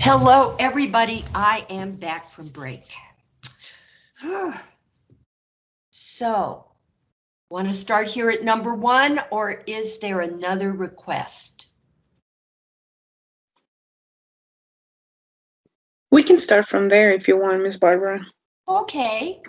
Hello, everybody. I am back from break. So, want to start here at number one, or is there another request? We can start from there if you want, Miss Barbara. Okay.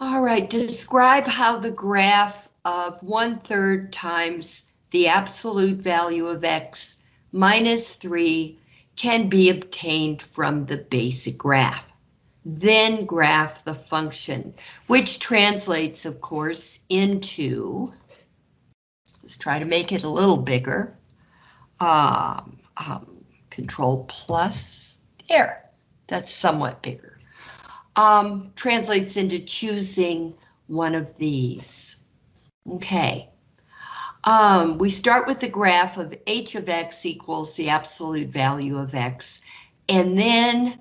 All right, describe how the graph of one third times the absolute value of x minus 3 can be obtained from the basic graph. Then graph the function, which translates, of course, into, let's try to make it a little bigger, um, um, control plus, there, that's somewhat bigger. Um, translates into choosing one of these. Okay. Um, we start with the graph of h of x equals the absolute value of x, and then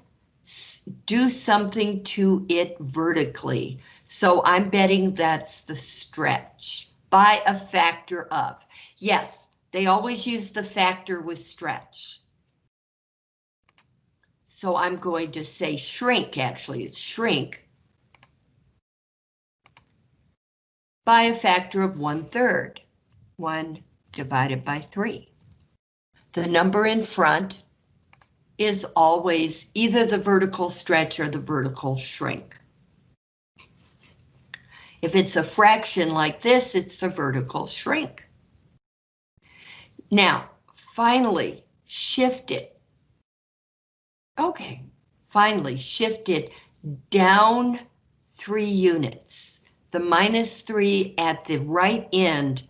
do something to it vertically. So I'm betting that's the stretch by a factor of. Yes, they always use the factor with stretch. So I'm going to say shrink, actually, it's shrink by a factor of one third. 1 divided by 3. The number in front is always either the vertical stretch or the vertical shrink. If it's a fraction like this, it's the vertical shrink. Now, finally, shift it. Okay, finally, shift it down three units. The minus three at the right end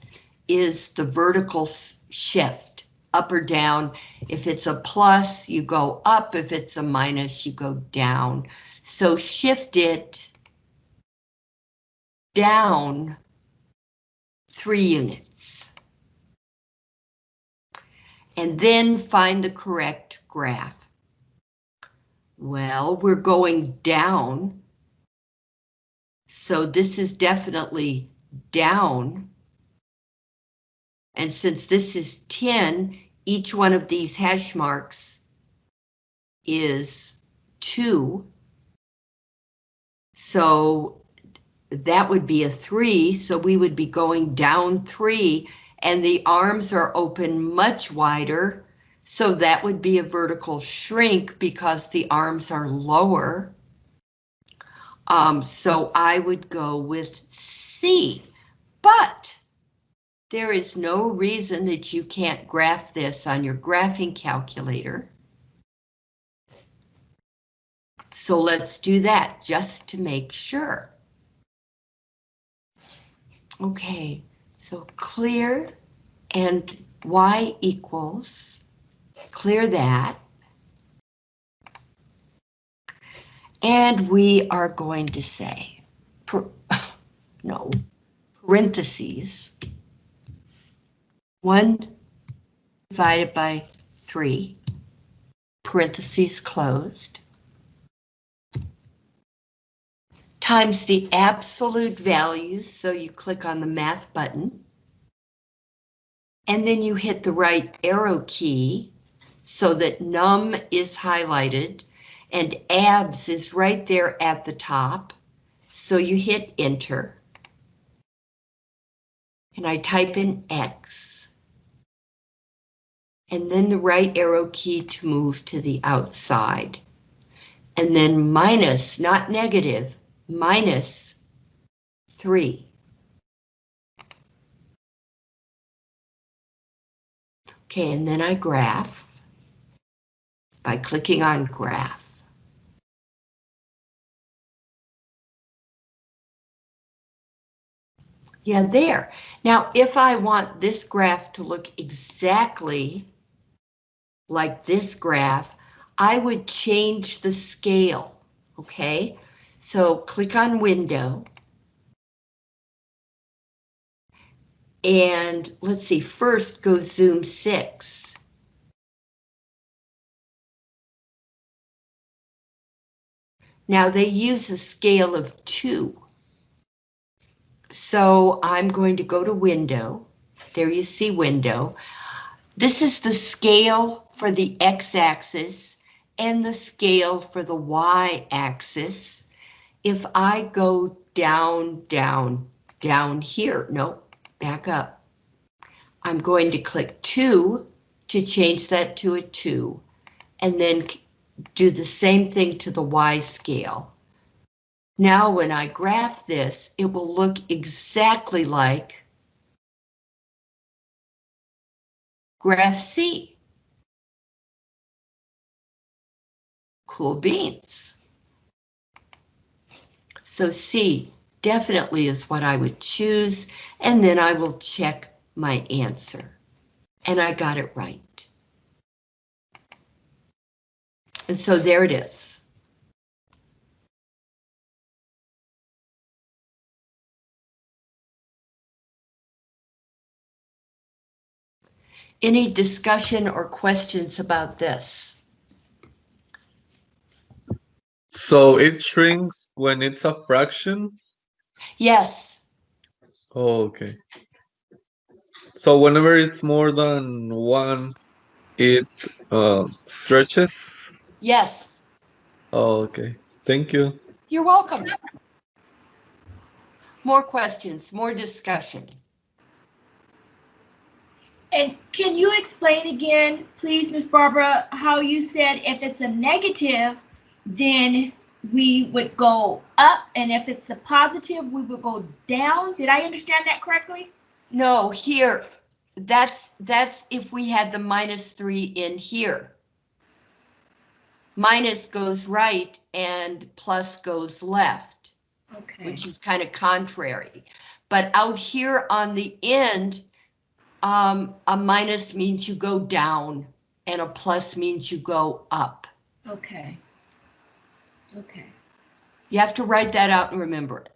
is the vertical shift, up or down. If it's a plus, you go up. If it's a minus, you go down. So shift it down three units. And then find the correct graph. Well, we're going down. So this is definitely down and since this is 10, each one of these hash marks is 2. So that would be a 3, so we would be going down 3, and the arms are open much wider, so that would be a vertical shrink because the arms are lower. Um, so I would go with C, but there is no reason that you can't graph this on your graphing calculator. So let's do that just to make sure. Okay, so clear and y equals, clear that. And we are going to say, no, parentheses, 1 divided by 3, parentheses closed, times the absolute values, so you click on the math button, and then you hit the right arrow key so that num is highlighted and abs is right there at the top, so you hit enter. And I type in X and then the right arrow key to move to the outside. And then minus, not negative, minus 3. Okay, and then I graph by clicking on graph. Yeah, there. Now, if I want this graph to look exactly like this graph, I would change the scale, okay? So click on window. And let's see, first go zoom six. Now they use a scale of two. So I'm going to go to window. There you see window. This is the scale for the x-axis and the scale for the y-axis. If I go down, down, down here, no, back up. I'm going to click 2 to change that to a 2, and then do the same thing to the Y scale. Now when I graph this, it will look exactly like graph C. Cool beans. So C definitely is what I would choose, and then I will check my answer. And I got it right. And so there it is. Any discussion or questions about this? So it shrinks when it's a fraction? Yes, Oh, okay. So whenever it's more than one, it uh, stretches? yes, Oh, okay. Thank you. you're welcome. More questions, more discussion. And can you explain again, please, Miss Barbara, how you said if it's a negative, then we would go up, and if it's a positive, we would go down? Did I understand that correctly? No, here, that's, that's if we had the minus three in here. Minus goes right and plus goes left, Okay. which is kind of contrary. But out here on the end, um, a minus means you go down and a plus means you go up. Okay. Okay. You have to write that out and remember it.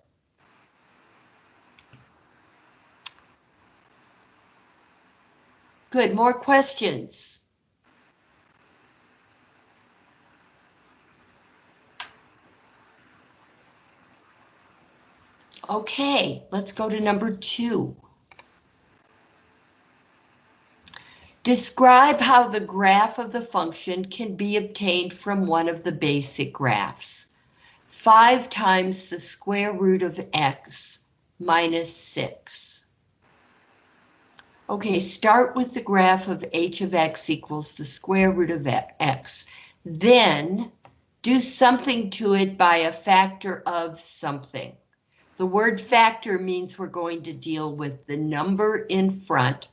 Good, more questions? Okay, let's go to number two. Describe how the graph of the function can be obtained from one of the basic graphs. 5 times the square root of x minus 6. Okay, start with the graph of h of x equals the square root of x. Then do something to it by a factor of something. The word factor means we're going to deal with the number in front,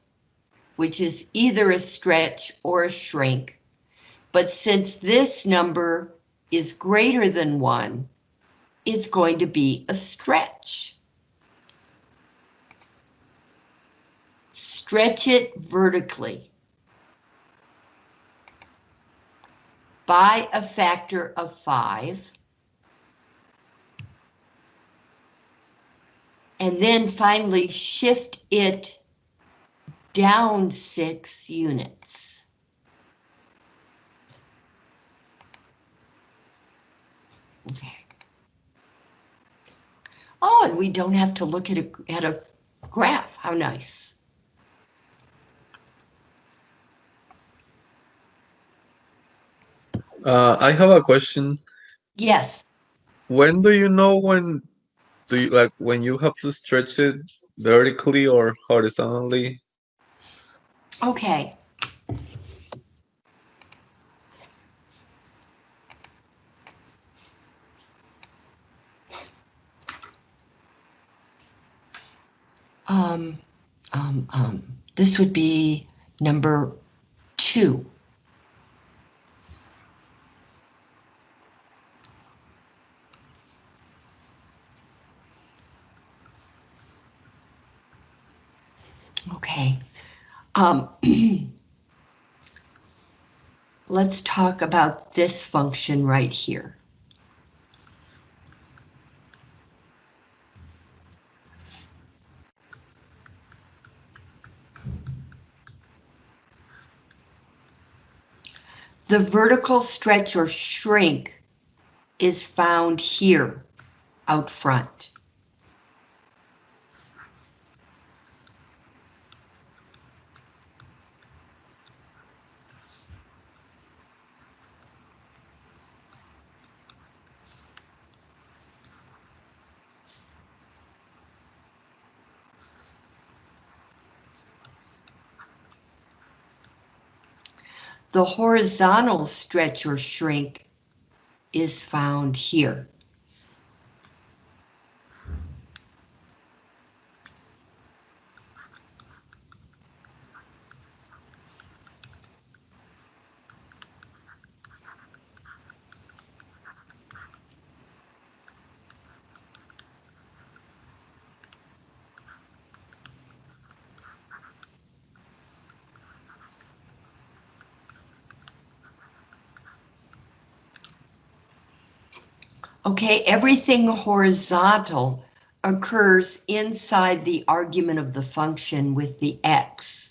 which is either a stretch or a shrink. But since this number is greater than 1, it's going to be a stretch. Stretch it vertically by a factor of 5. And then finally shift it down 6 units. Okay. Oh, and we don't have to look at a, at a graph. How nice. Uh, I have a question. Yes, When do you know when do you like when you have to stretch it vertically or horizontally? Okay. Um, um, um, this would be number two. Okay. Um, let's talk about this function right here. The vertical stretch or shrink is found here out front. The horizontal stretch or shrink is found here. Okay, everything horizontal occurs inside the argument of the function with the x.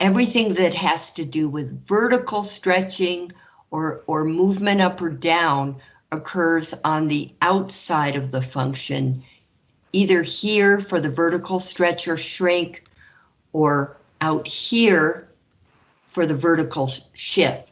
Everything that has to do with vertical stretching or, or movement up or down occurs on the outside of the function, either here for the vertical stretch or shrink, or out here for the vertical sh- shift.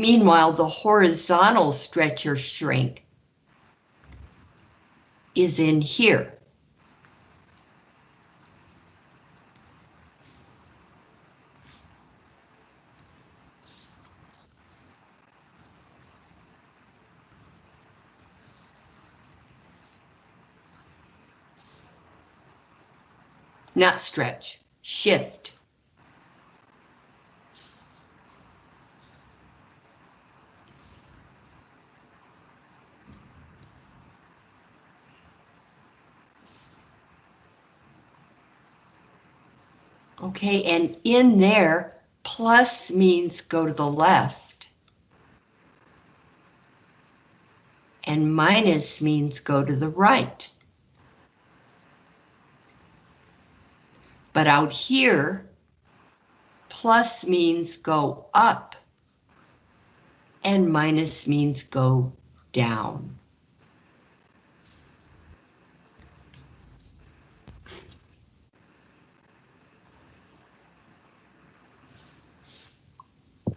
Meanwhile, the horizontal stretch or shrink is in here. Not stretch, shift. Okay, and in there, plus means go to the left. And minus means go to the right. But out here, plus means go up. And minus means go down.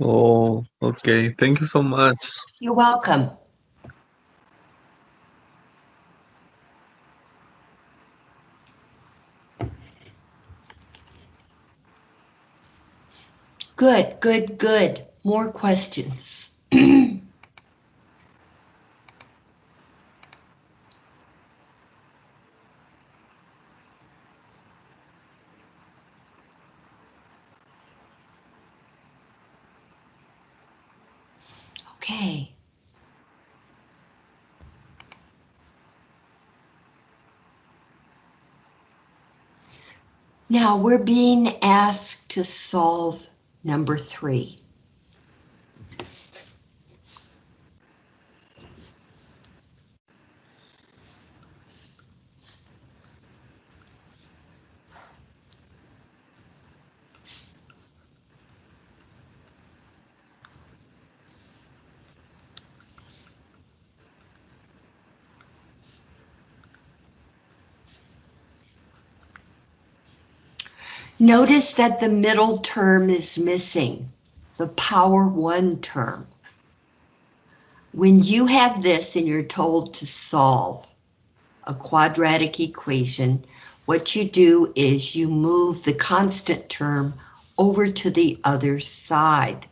Oh, okay. Thank you so much. You're welcome. Good, good, good. More questions. Okay. Now we're being asked to solve number three. Notice that the middle term is missing, the power one term. When you have this and you're told to solve a quadratic equation, what you do is you move the constant term over to the other side.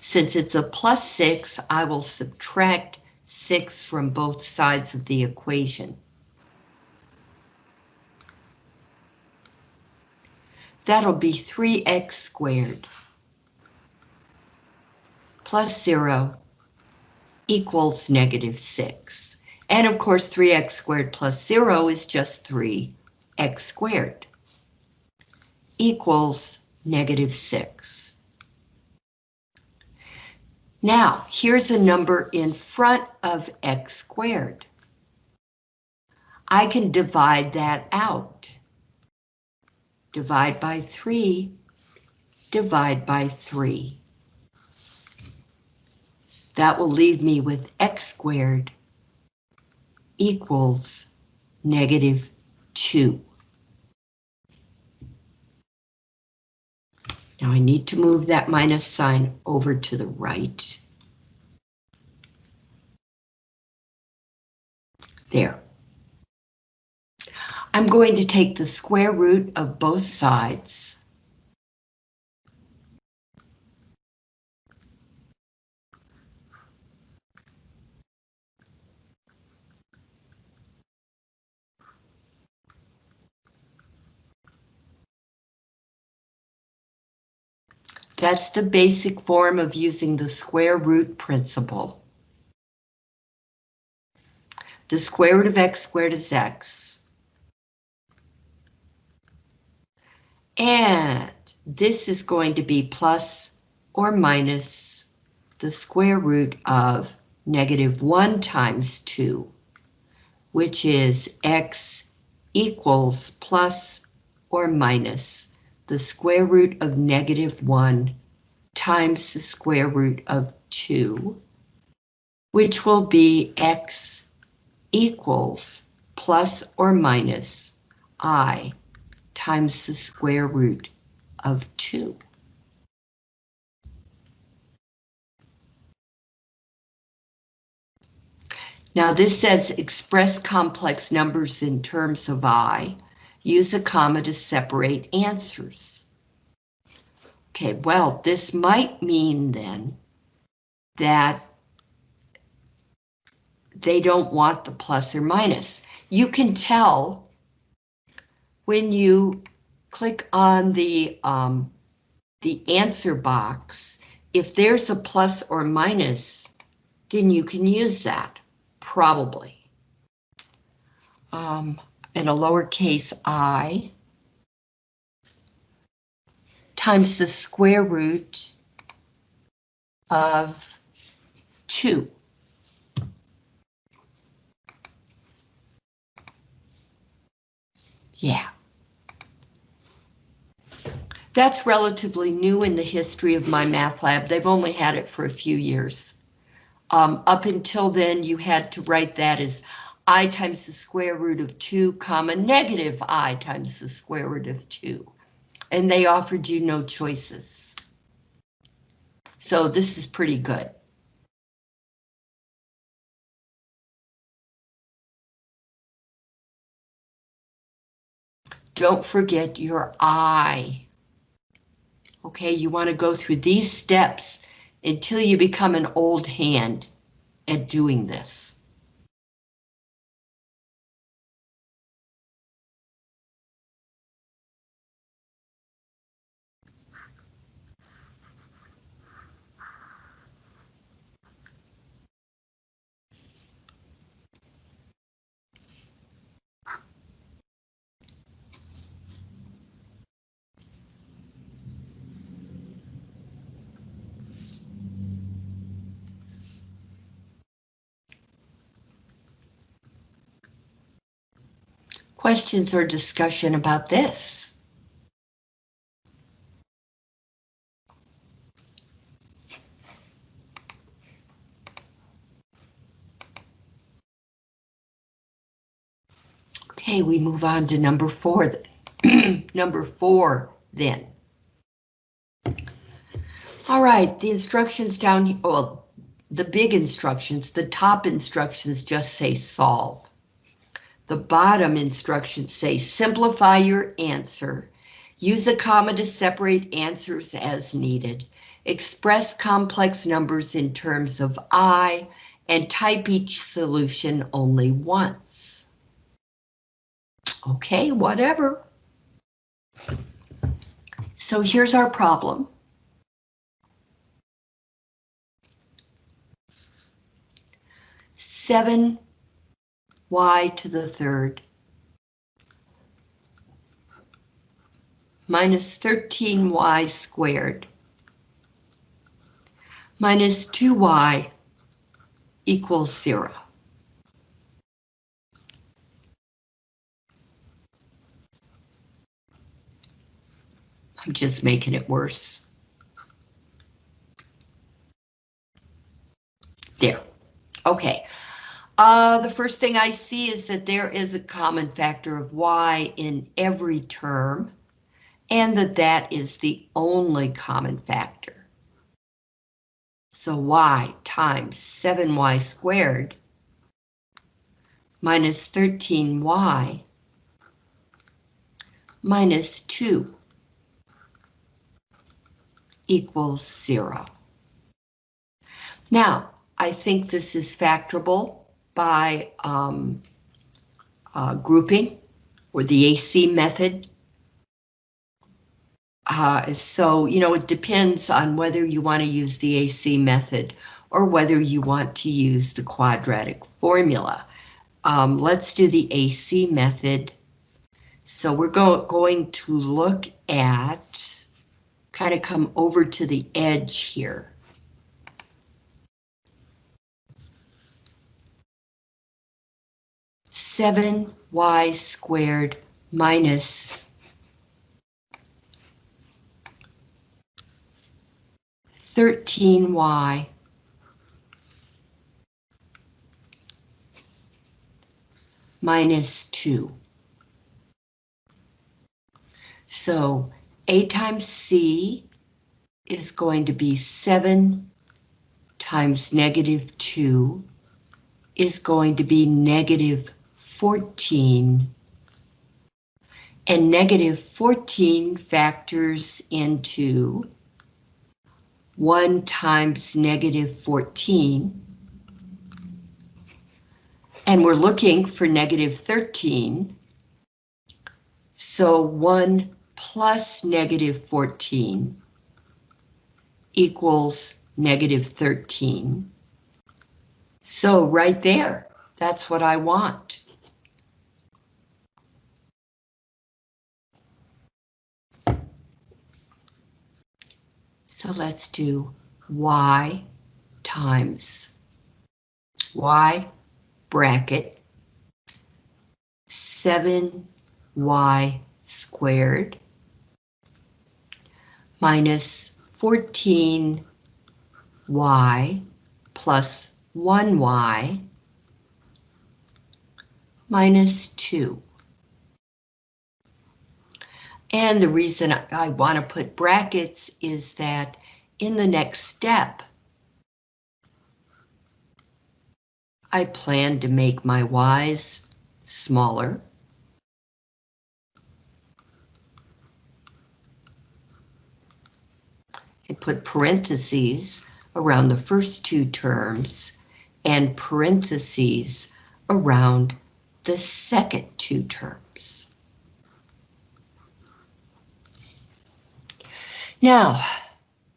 Since it's a plus six, I will subtract six from both sides of the equation. That'll be 3x squared plus 0 equals negative 6. And of course, 3x squared plus 0 is just 3x squared equals negative 6. Now, here's a number in front of x squared. I can divide that out divide by 3, divide by 3. That will leave me with x squared equals negative 2. Now I need to move that minus sign over to the right. There. I'm going to take the square root of both sides. That's the basic form of using the square root principle. The square root of x squared is x. And this is going to be plus or minus the square root of negative 1 times 2, which is x equals plus or minus the square root of negative 1 times the square root of 2, which will be x equals plus or minus i times the square root of 2. Now this says express complex numbers in terms of i. Use a comma to separate answers. Okay, well, this might mean then that they don't want the plus or minus. You can tell when you click on the um, the answer box, if there's a plus or minus, then you can use that, probably. Um, and a lowercase i times the square root of 2. Yeah. That's relatively new in the history of MyMathLab. They've only had it for a few years. Um, up until then, you had to write that as i times the square root of 2 comma negative i times the square root of 2. And they offered you no choices. So this is pretty good. Don't forget your I. Okay, you want to go through these steps until you become an old hand at doing this. Questions or discussion about this? Okay, we move on to number four. number four, then. All right, the instructions down here, well, the big instructions, the top instructions just say solve. The bottom instructions say simplify your answer. Use a comma to separate answers as needed. Express complex numbers in terms of I and type each solution only once. Okay, whatever. So here's our problem. Seven y to the third minus 13y squared minus 2y equals zero. I'm just making it worse. There. Okay. Uh, the first thing I see is that there is a common factor of y in every term, and that that is the only common factor. So y times 7y squared minus 13y minus 2 equals 0. Now, I think this is factorable by um, uh, grouping or the AC method. Uh, so, you know, it depends on whether you want to use the AC method or whether you want to use the quadratic formula. Um, let's do the AC method. So we're go going to look at, kind of come over to the edge here. Seven y squared minus thirteen y minus 2. So A times C is going to be 7 times negative 2 is going to be negative 14. And negative 14 factors into 1 times negative 14 and we're looking for negative 13. So 1 plus negative 14 equals negative 13. So right there, that's what I want. So let's do y times y bracket 7y squared minus 14y plus 1y minus 2. And the reason I want to put brackets is that in the next step, I plan to make my y's smaller. And put parentheses around the first two terms and parentheses around the second two terms. Now,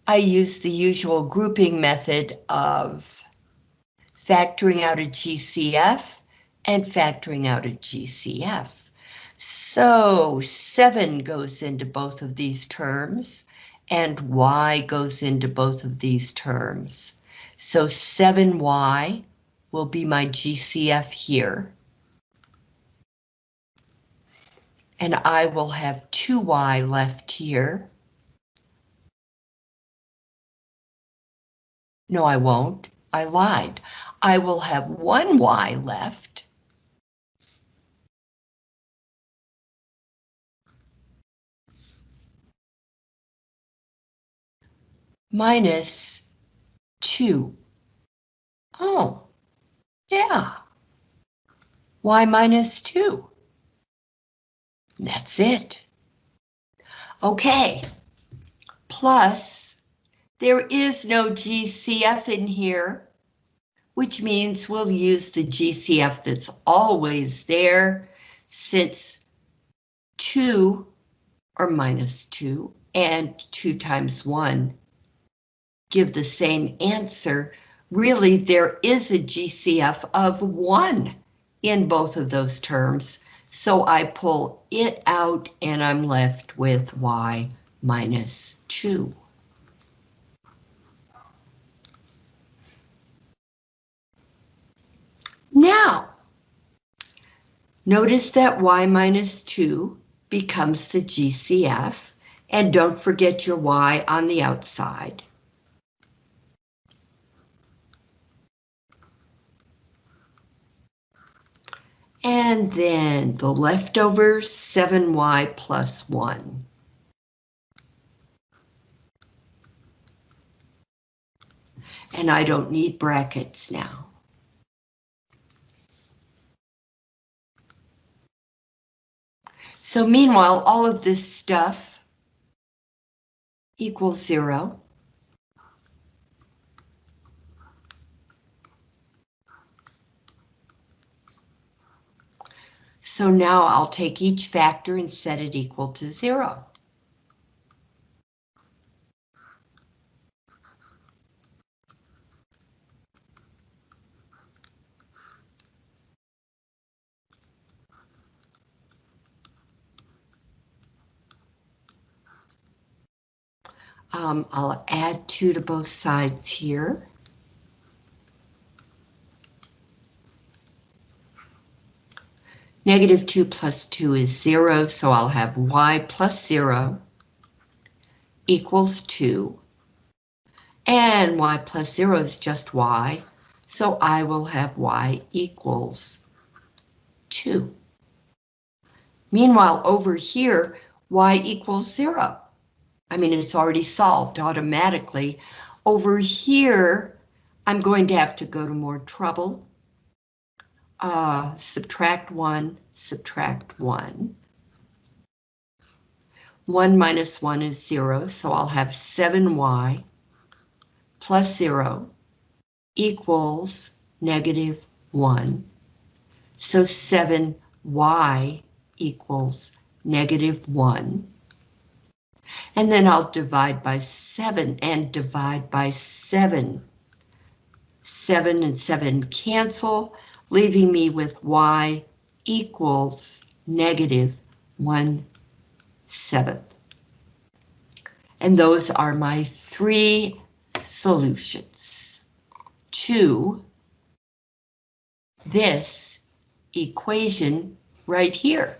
I use the usual grouping method of factoring out a GCF and factoring out a GCF. So 7 goes into both of these terms and y goes into both of these terms. So 7y will be my GCF here. And I will have 2y left here. No, I won't. I lied. I will have one y left. Minus 2. Oh, yeah. y minus 2. That's it. Okay. Plus, there is no GCF in here which means we'll use the GCF that's always there since 2 or minus 2 and 2 times 1 give the same answer. Really, there is a GCF of 1 in both of those terms, so I pull it out and I'm left with y minus 2. Now, notice that y minus 2 becomes the GCF, and don't forget your y on the outside. And then the leftover 7y plus 1. And I don't need brackets now. So meanwhile, all of this stuff equals zero. So now I'll take each factor and set it equal to zero. Um, I'll add two to both sides here. Negative 2 plus 2 is 0, so I'll have y plus 0 equals 2. And y plus 0 is just y, so I will have y equals 2. Meanwhile, over here, y equals 0. I mean, it's already solved automatically. Over here, I'm going to have to go to more trouble uh, subtract 1, subtract 1. 1 minus 1 is 0, so I'll have 7y plus 0 equals negative 1. So 7y equals negative 1. And then I'll divide by 7 and divide by 7. 7 and 7 cancel leaving me with y equals negative 1 seventh. And those are my three solutions to this equation right here.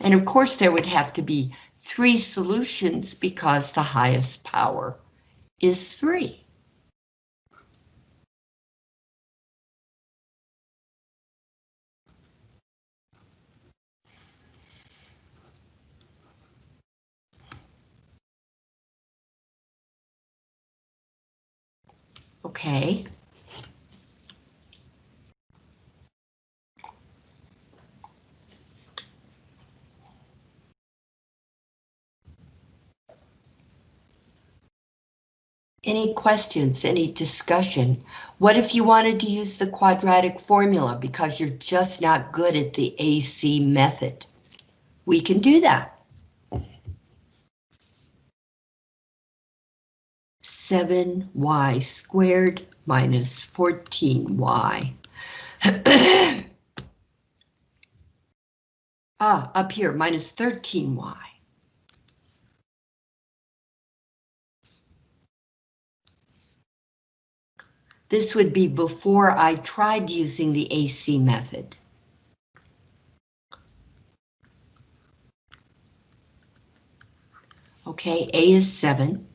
And of course there would have to be three solutions because the highest power is three. Okay. Any questions, any discussion? What if you wanted to use the quadratic formula because you're just not good at the AC method? We can do that. 7y squared minus 14y. ah, up here, minus 13y. This would be before I tried using the AC method. Okay, A is 7.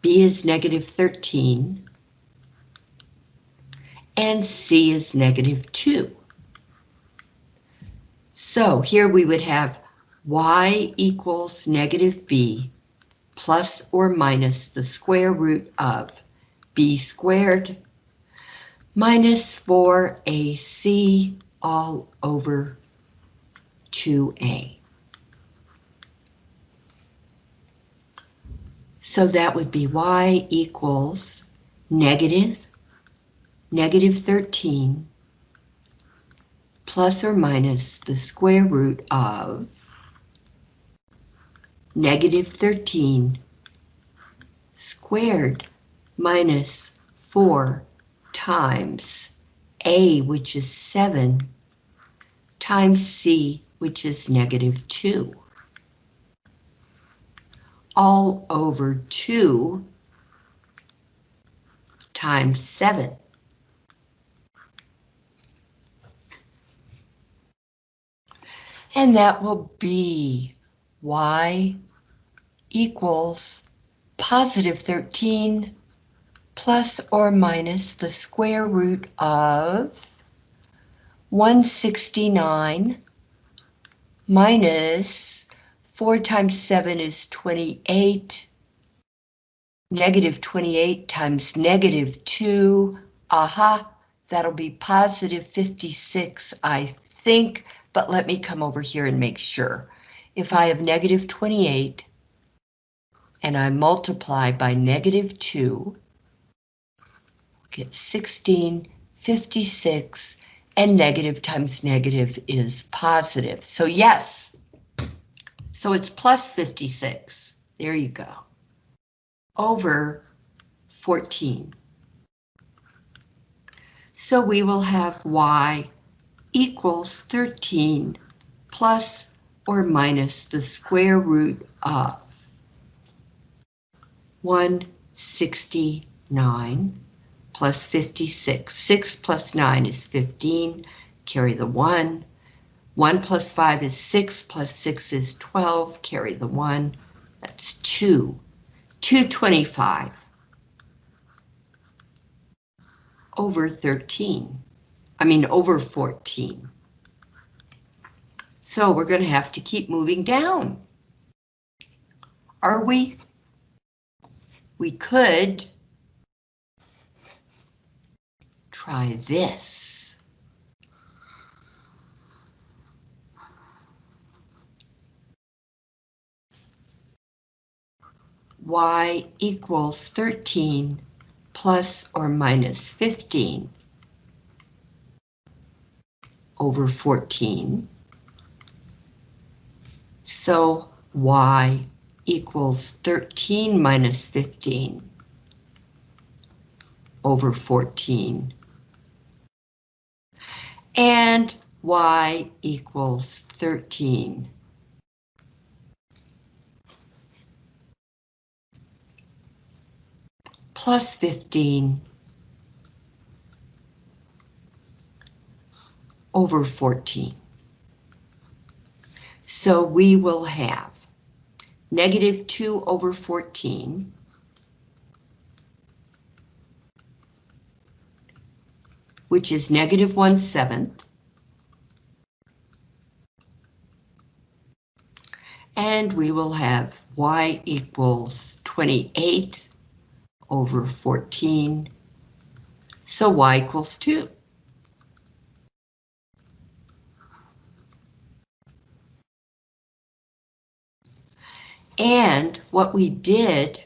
B is negative 13, and C is negative 2. So here we would have y equals negative b plus or minus the square root of b squared minus 4ac all over 2a. So that would be y equals negative, negative 13, plus or minus the square root of negative 13 squared minus 4 times a, which is 7, times c, which is negative 2 all over 2 times 7. And that will be y equals positive 13 plus or minus the square root of 169 minus 4 times 7 is 28. negative 28 times negative 2, aha, that'll be positive 56, I think, but let me come over here and make sure. If I have negative 28 and I multiply by negative 2, get 16, 56, and negative times negative is positive. So yes, so it's plus 56. There you go. Over 14. So we will have y equals 13 plus or minus the square root of 169 plus 56. 6 plus 9 is 15. Carry the 1. 1 plus 5 is 6, plus 6 is 12. Carry the 1. That's 2. 225 over 13. I mean, over 14. So we're going to have to keep moving down. Are we? We could try this. y equals 13 plus or minus 15 over 14. So y equals 13 minus 15 over 14. And y equals 13 plus 15 over 14. So we will have negative 2 over 14 which is negative 1 seventh. And we will have y equals 28 over 14. So y equals 2. And what we did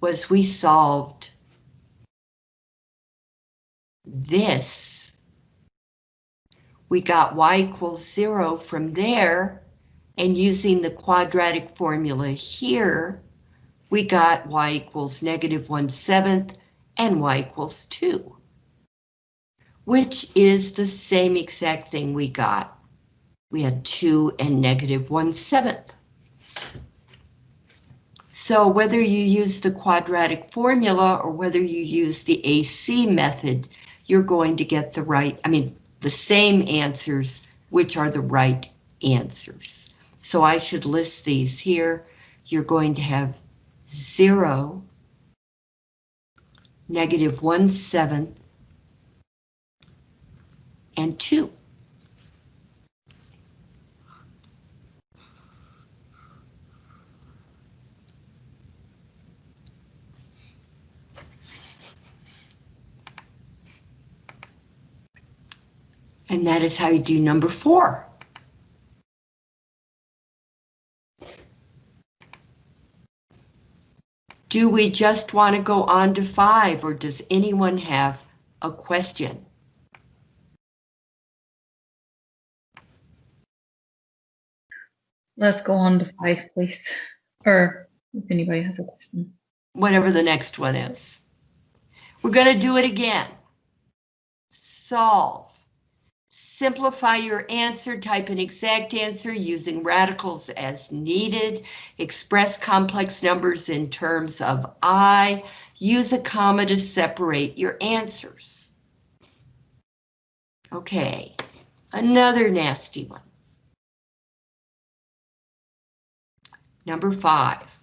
was we solved this. We got y equals 0 from there, and using the quadratic formula here, we got y equals negative 1 seventh and y equals 2, which is the same exact thing we got. We had 2 and negative 1 seventh. So whether you use the quadratic formula or whether you use the AC method, you're going to get the right, I mean, the same answers, which are the right answers. So I should list these here. You're going to have 0, negative 1 seventh, and 2. And that is how you do number four. Do we just want to go on to five or does anyone have a question? Let's go on to five, please. Or if anybody has a question. Whatever the next one is. We're going to do it again. Solve. Simplify your answer, type an exact answer using radicals as needed. Express complex numbers in terms of I. Use a comma to separate your answers. Okay, another nasty one. Number five.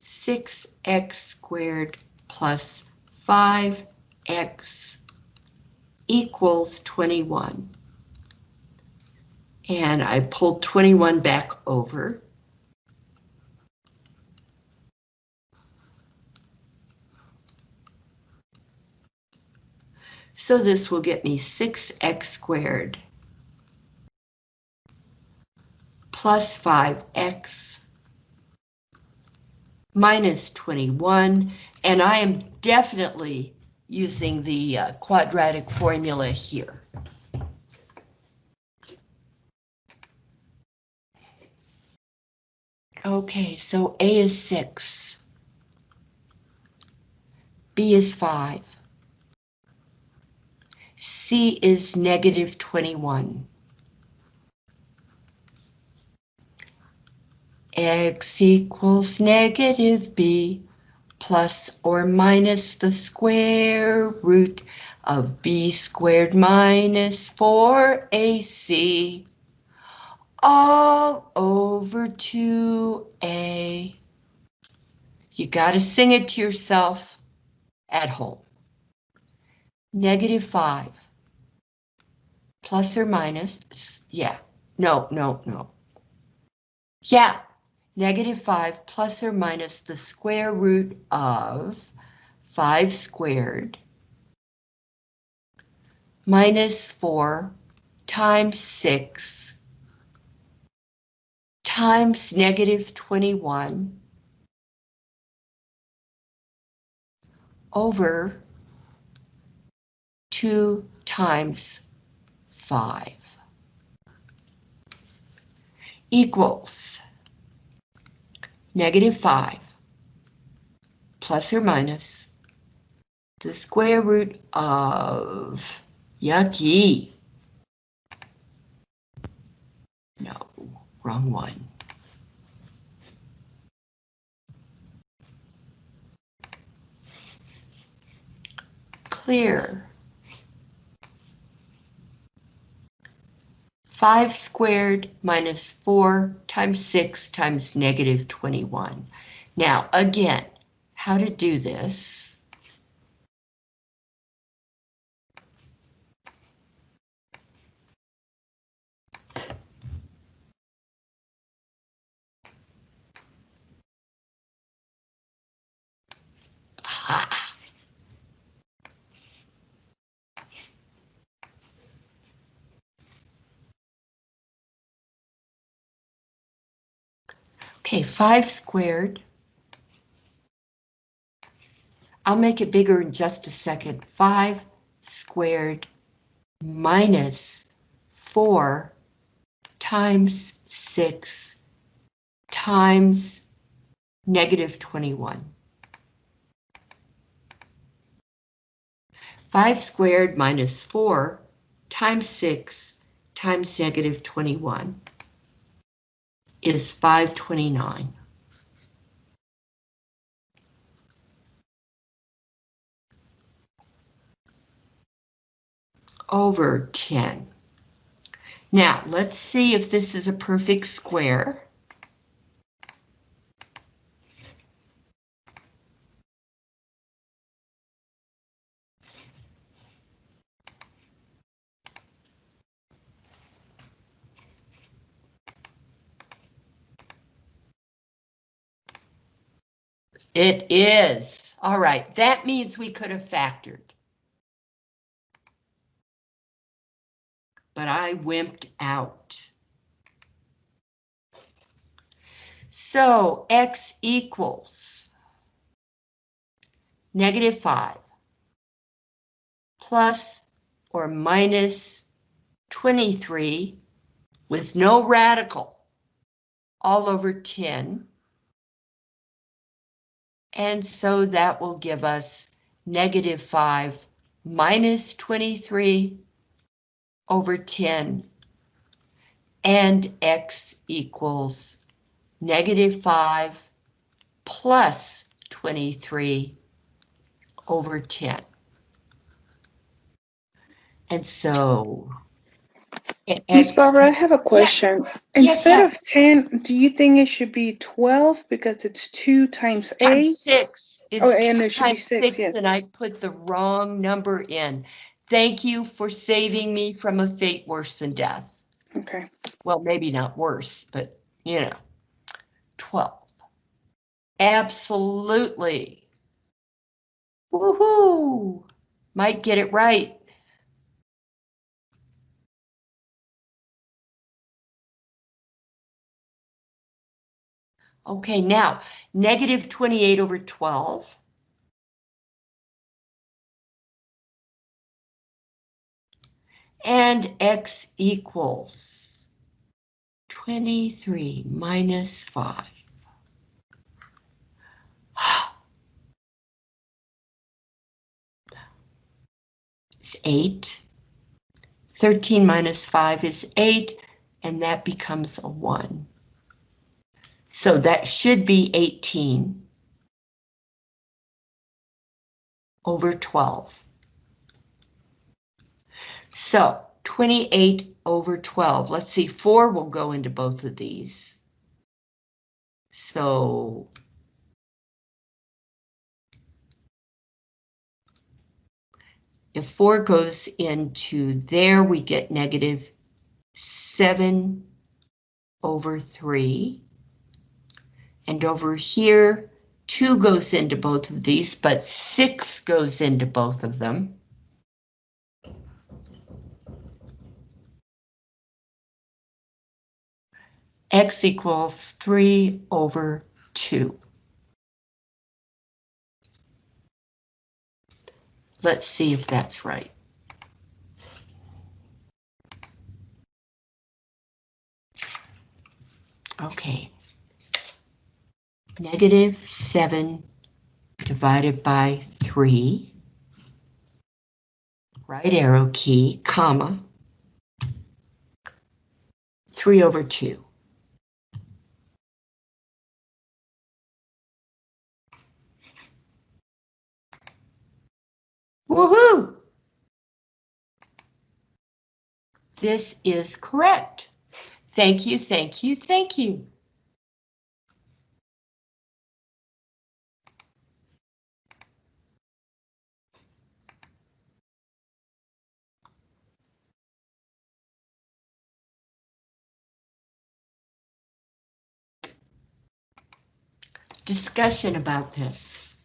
Six x squared plus five x equals 21. And I pulled 21 back over. So this will get me 6x squared plus 5x minus 21, and I am definitely using the uh, quadratic formula here. Okay, so A is 6. B is 5. C is negative 21. X equals negative B plus or minus the square root of B squared minus 4AC all over 2A. You gotta sing it to yourself at home. Negative 5 plus or minus, yeah, no, no, no. Yeah, negative 5 plus or minus the square root of 5 squared minus 4 times 6 times negative 21 over 2 times 5 equals negative 5 plus or minus the square root of yucky. No, wrong one. Clear. 5 squared minus 4 times 6 times negative 21. Now, again, how to do this? Okay, 5 squared. I'll make it bigger in just a second. 5 squared minus 4 times 6 times negative 21. 5 squared minus 4 times 6 times negative 21 is 529. Over 10. Now, let's see if this is a perfect square. It is. All right, that means we could have factored. But I wimped out. So x equals negative 5 plus or minus 23 with no radical all over 10 and so that will give us negative 5 minus 23 over 10. And x equals negative 5 plus 23 over 10. And so... Miss Barbara, I have a question. Yes, Instead of yes. 10, do you think it should be 12 because it's 2 times 8? Times six. It's Oh, and it should be times six, yes. And I put the wrong number in. Thank you for saving me from a fate worse than death. Okay. Well, maybe not worse, but you know, 12. Absolutely. Woohoo! Might get it right. Okay, now, negative 28 over 12. And x equals 23 minus 5. It's 8. 13 minus 5 is 8, and that becomes a 1. So that should be 18 over 12. So 28 over 12. Let's see, 4 will go into both of these. So if 4 goes into there, we get negative 7 over 3. And over here, 2 goes into both of these, but 6 goes into both of them. x equals 3 over 2. Let's see if that's right. Okay. Negative 7 divided by 3. Right arrow key, comma. 3 over 2. Woohoo! This is correct. Thank you, thank you, thank you. Discussion about this.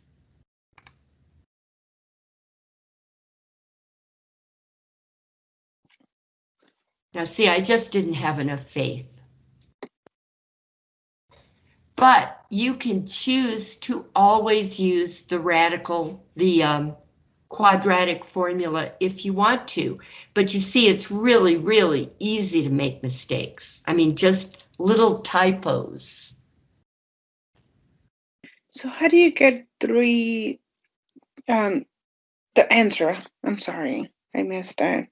Now, see, I just didn't have enough faith. But you can choose to always use the radical, the um, quadratic formula if you want to. But you see, it's really, really easy to make mistakes. I mean, just little typos. So how do you get three, um, the answer? I'm sorry, I missed that.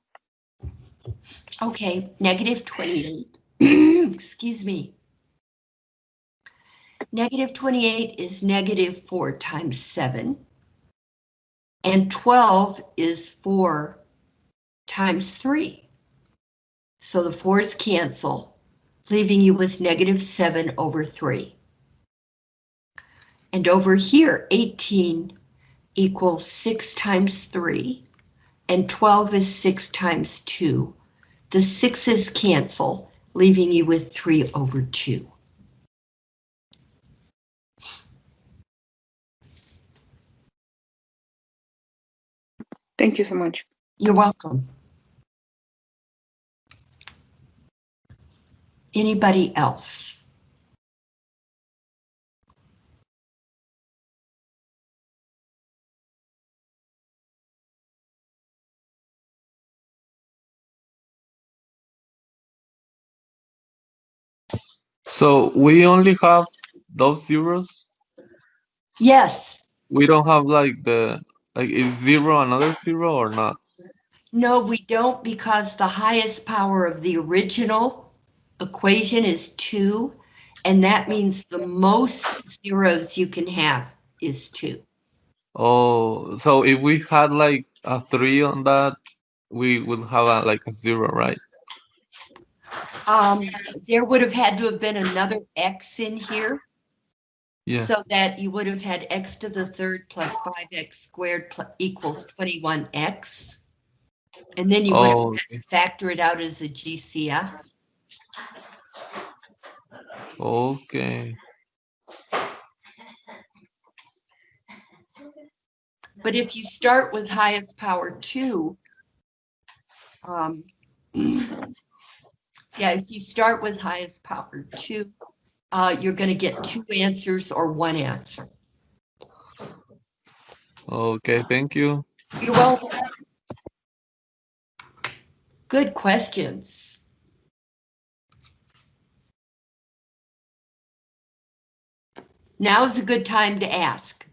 Okay, negative 28. Excuse me. Negative 28 is negative 4 times 7. And 12 is 4 times 3. So the 4's cancel, leaving you with negative 7 over 3. And over here, 18 equals 6 times 3, and 12 is 6 times 2. The sixes cancel, leaving you with 3 over 2. Thank you so much. You're welcome. Anybody else? So we only have those zeros. Yes, We don't have like the like is zero another zero or not? no, we don't because the highest power of the original equation is 2, and that means the most zeros you can have is 2. Oh, so if we had like a three on that, we would have a, like a zero, right? Um, there would have had to have been another x in here. Yeah. So that you would have had x to the third plus 5x squared pl- equals 21x. And then you would Oh, have okay. factor it out as a GCF. Okay. But if you start with highest power two, um, yeah, if you start with highest power two, uh, you're going to get two answers or one answer. Okay, thank you. You're welcome. Good questions. Now's a good time to ask.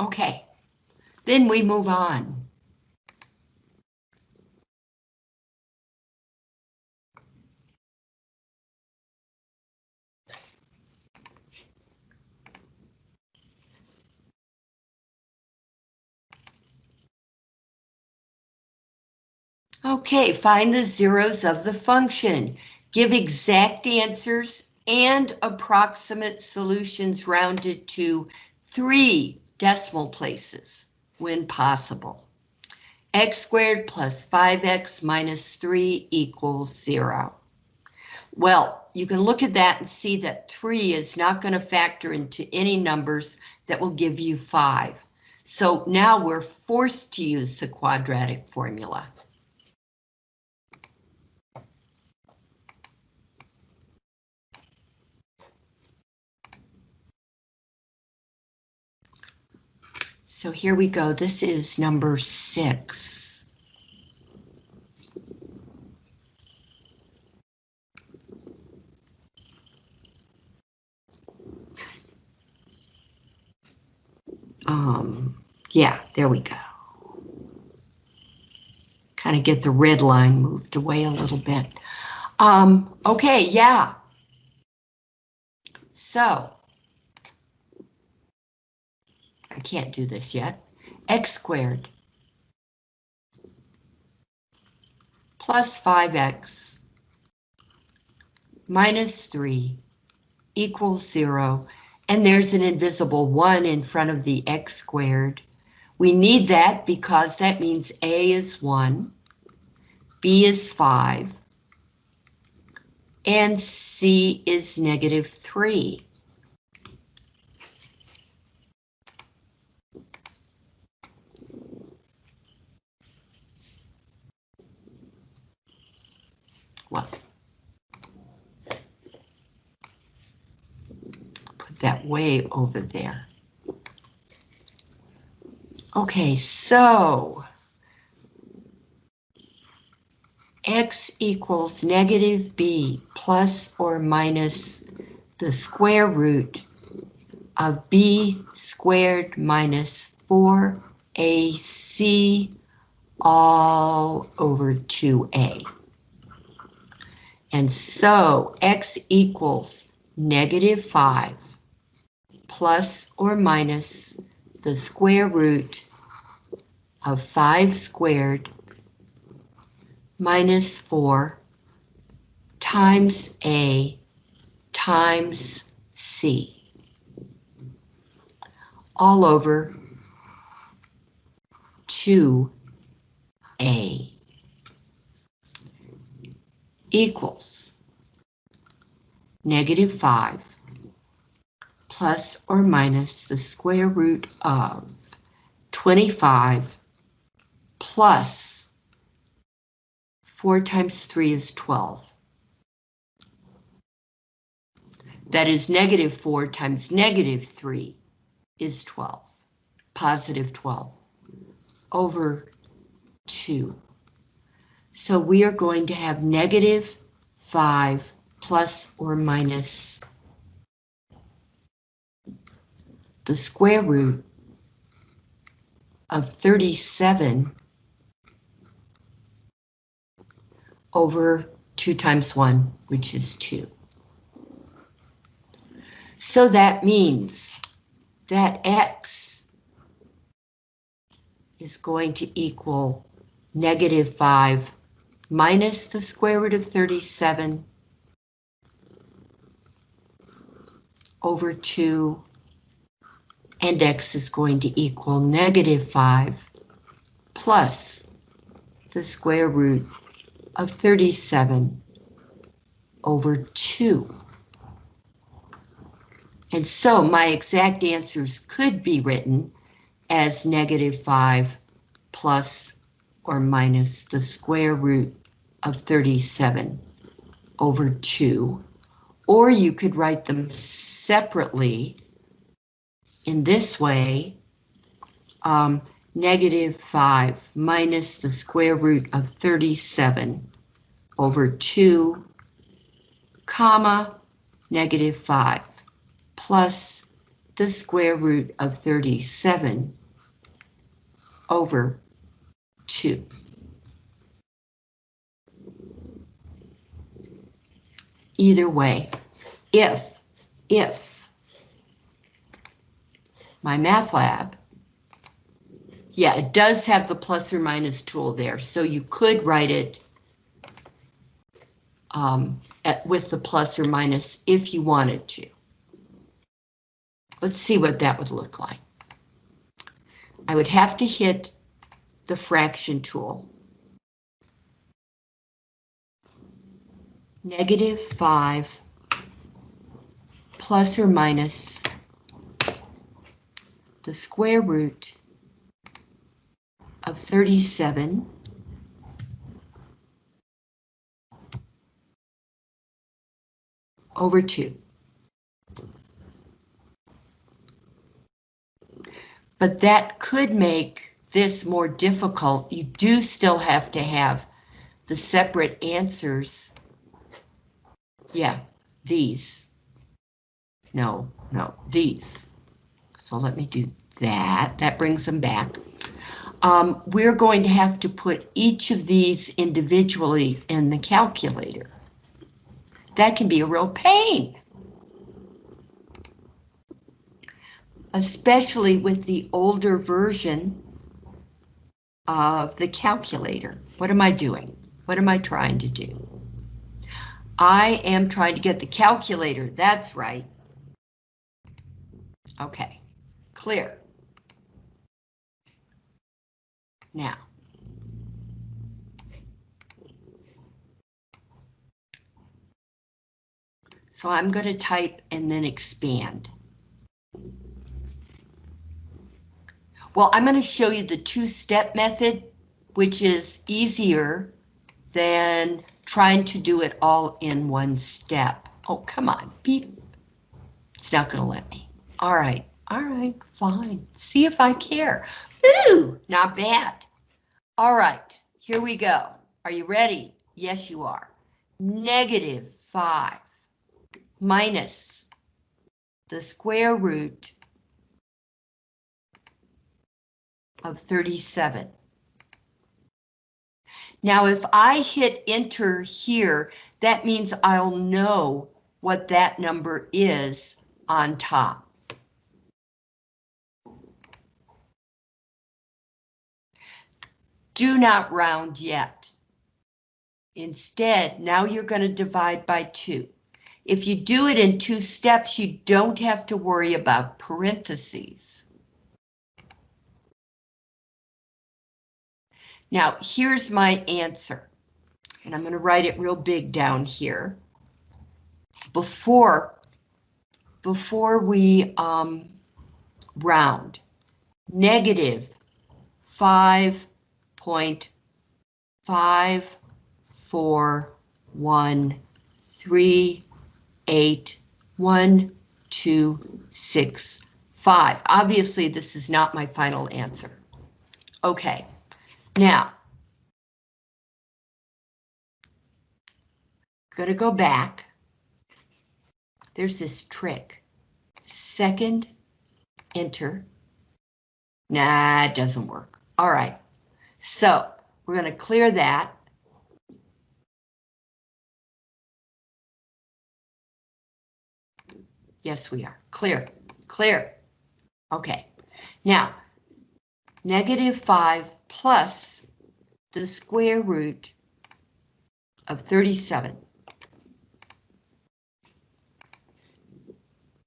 Okay, then we move on. Okay, find the zeros of the function. Give exact answers and approximate solutions rounded to three decimal places when possible. x squared plus 5x minus 3 equals 0. Well, you can look at that and see that 3 is not going to factor into any numbers that will give you 5. So now we're forced to use the quadratic formula. So here we go. This is number six. Um, yeah, there we go. Kind of get the red line moved away a little bit. Um, okay, yeah. So, I can't do this yet. X squared plus 5x minus 3 equals 0. And there's an invisible 1 in front of the x squared. We need that because that means a is 1, b is 5, and c is negative 3. What? Put that way over there. Okay, so x equals negative b plus or minus the square root of b squared minus 4ac all over 2a. And so x equals negative 5 plus or minus the square root of 5 squared minus 4 times a times c. All over 2a equals negative 5 plus or minus the square root of 25 plus 4 times 3 is 12. That is negative 4 times negative 3 is 12, positive 12, over 2. So we are going to have negative 5 plus or minus the square root of 37 over 2 times 1, which is 2. So that means that x is going to equal negative 5 minus the square root of 37 over 2 and x is going to equal negative 5 plus the square root of 37 over 2. And so my exact answers could be written as negative 5 plus or minus the square root of 37 over 2. Or you could write them separately in this way. Um, negative 5 minus the square root of 37 over 2, comma, negative 5 plus the square root of 37 over 2. Either way, if, if MyMathLab, yeah, it does have the plus or minus tool there, so you could write it um, at, with the plus or minus if you wanted to. Let's see what that would look like. I would have to hit the fraction tool. Negative 5 plus or minus the square root of 37 over 2. But that could make this more difficult. You do still have to have the separate answers. Yeah, these. No, no, these. So let me do that. That brings them back. Um, we're going to have to put each of these individually in the calculator. That can be a real pain. Especially with the older version of the calculator. What am I doing? What am I trying to do? I am trying to get the calculator, that's right. Okay, clear. Now. So I'm going to type and then expand. Well, I'm going to show you the two-step method, which is easier than trying to do it all in one step. Oh, come on, beep. It's not going to let me. All right, all right, fine. See if I care. Ooh, not bad. All right, here we go. Are you ready? Yes, you are. Negative 5 minus the square root of 37. Now, if I hit enter here, that means I'll know what that number is on top. Do not round yet. Instead, now you're going to divide by 2. If you do it in two steps, you don't have to worry about parentheses. Now, here's my answer, and I'm going to write it real big down here. Before, before we um, round, negative 5.5413 eight, one, two, six, five. Obviously, this is not my final answer. Okay, now. Gonna go back. There's this trick. Second, enter. Nah, it doesn't work. All right, so we're gonna clear that. Yes, we are. Clear, clear. Okay, now, negative 5 plus the square root of 37.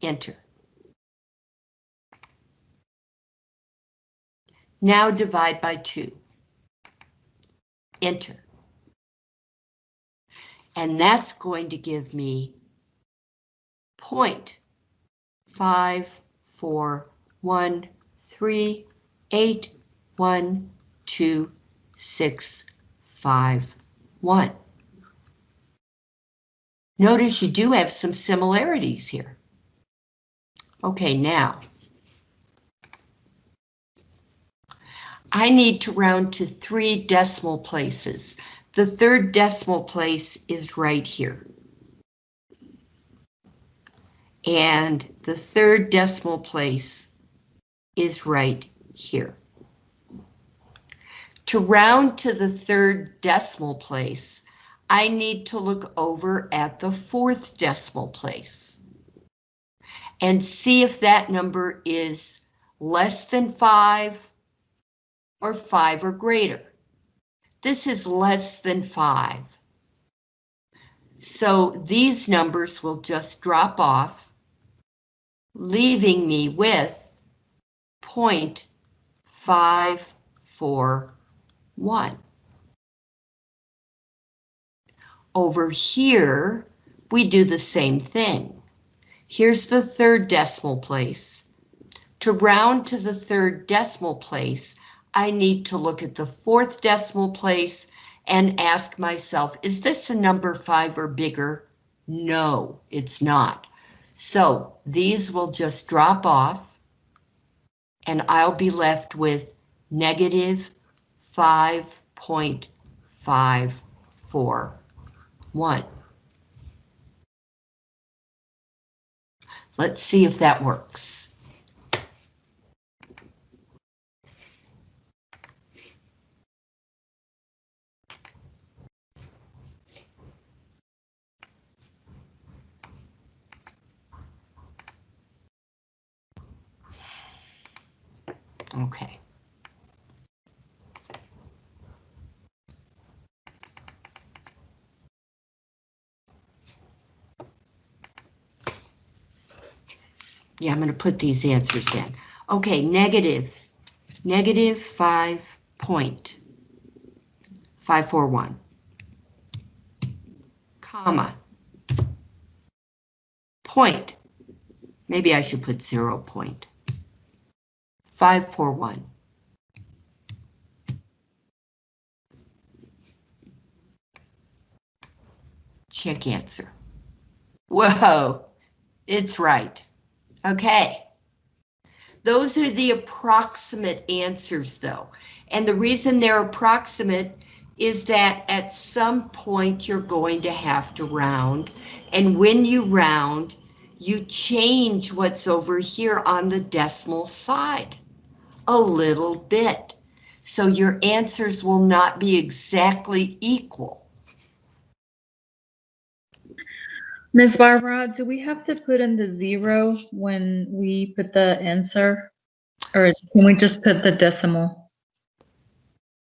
Enter. Now divide by 2. Enter. And that's going to give me point five, four, one, three, eight, one, two, six, five, one. Notice you do have some similarities here. Okay, now. I need to round to three decimal places. The third decimal place is right here. And the third decimal place is right here. To round to the third decimal place, I need to look over at the fourth decimal place and see if that number is less than five or five or greater. This is less than five. So these numbers will just drop off, leaving me with 0.541. Over here, we do the same thing. Here's the third decimal place. To round to the third decimal place, I need to look at the fourth decimal place and ask myself, is this a number five or bigger? No, it's not. So these will just drop off and I'll be left with negative 5.541. Let's see if that works. Okay. Yeah, I'm going to put these answers in. Okay, negative, negative five point five four one, comma, point. Maybe I should put zero point. 541. Check answer. Whoa, it's right. Okay. Those are the approximate answers though. And the reason they're approximate is that at some point you're going to have to round. And when you round, you change what's over here on the decimal side a little bit. So your answers will not be exactly equal. Ms. Barbara, do we have to put in the zero when we put the answer? Or can we just put the decimal?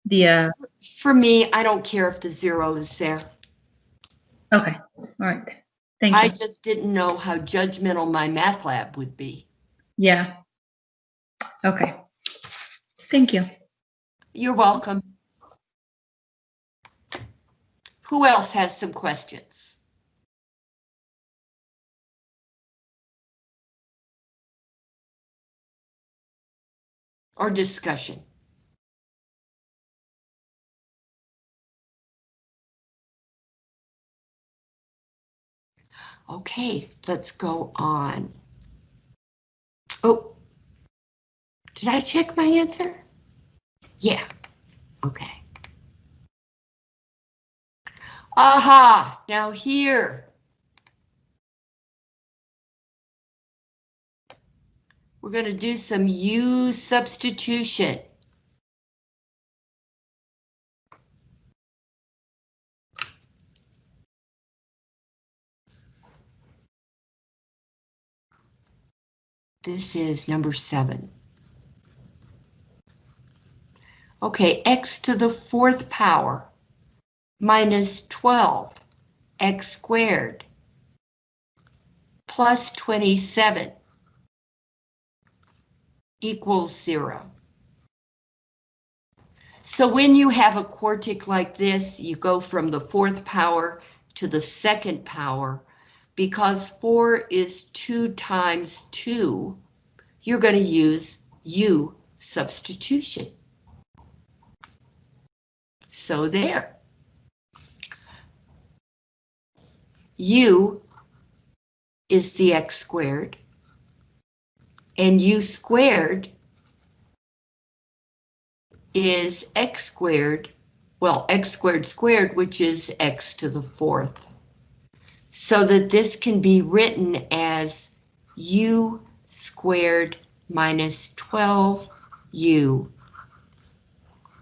The, uh, For me, I don't care if the zero is there. okay, all right. Thank I you. I just didn't know how judgmental MyMathLab would be. Yeah. Okay. Thank you. You're welcome. Who else has some questions? Or discussion? Okay, let's go on. Oh, did I check my answer? Yeah, okay. Aha, now here. We're going to do some U substitution. This is number seven. Okay, x to the fourth power minus 12, x squared, plus 27 equals zero. So when you have a quartic like this, you go from the fourth power to the second power, because 4 is 2 times 2, you're going to use u substitution. So there. u is the x squared, and u squared is x squared, well, x squared squared, which is x to the fourth. So that this can be written as u squared minus 12u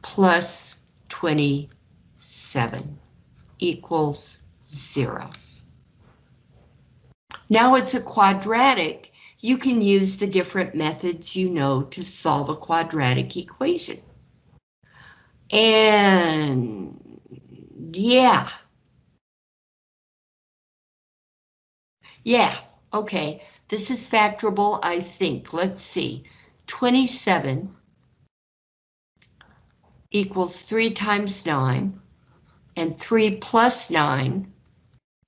plus 27 equals zero. Now it's a quadratic. You can use the different methods you know to solve a quadratic equation. And yeah. Yeah, okay. This is factorable, I think. Let's see. 27 equals 3 times 9, and 3 plus 9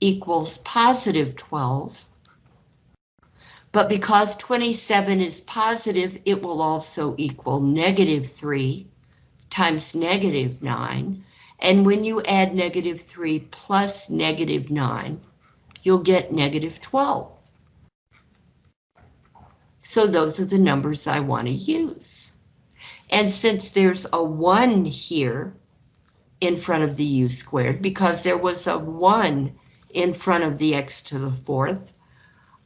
equals positive 12. But because 27 is positive, it will also equal negative 3 times negative 9. And when you add negative 3 plus negative 9, you'll get negative 12. So those are the numbers I want to use. And since there's a 1 here in front of the u squared, because there was a 1 in front of the x to the fourth,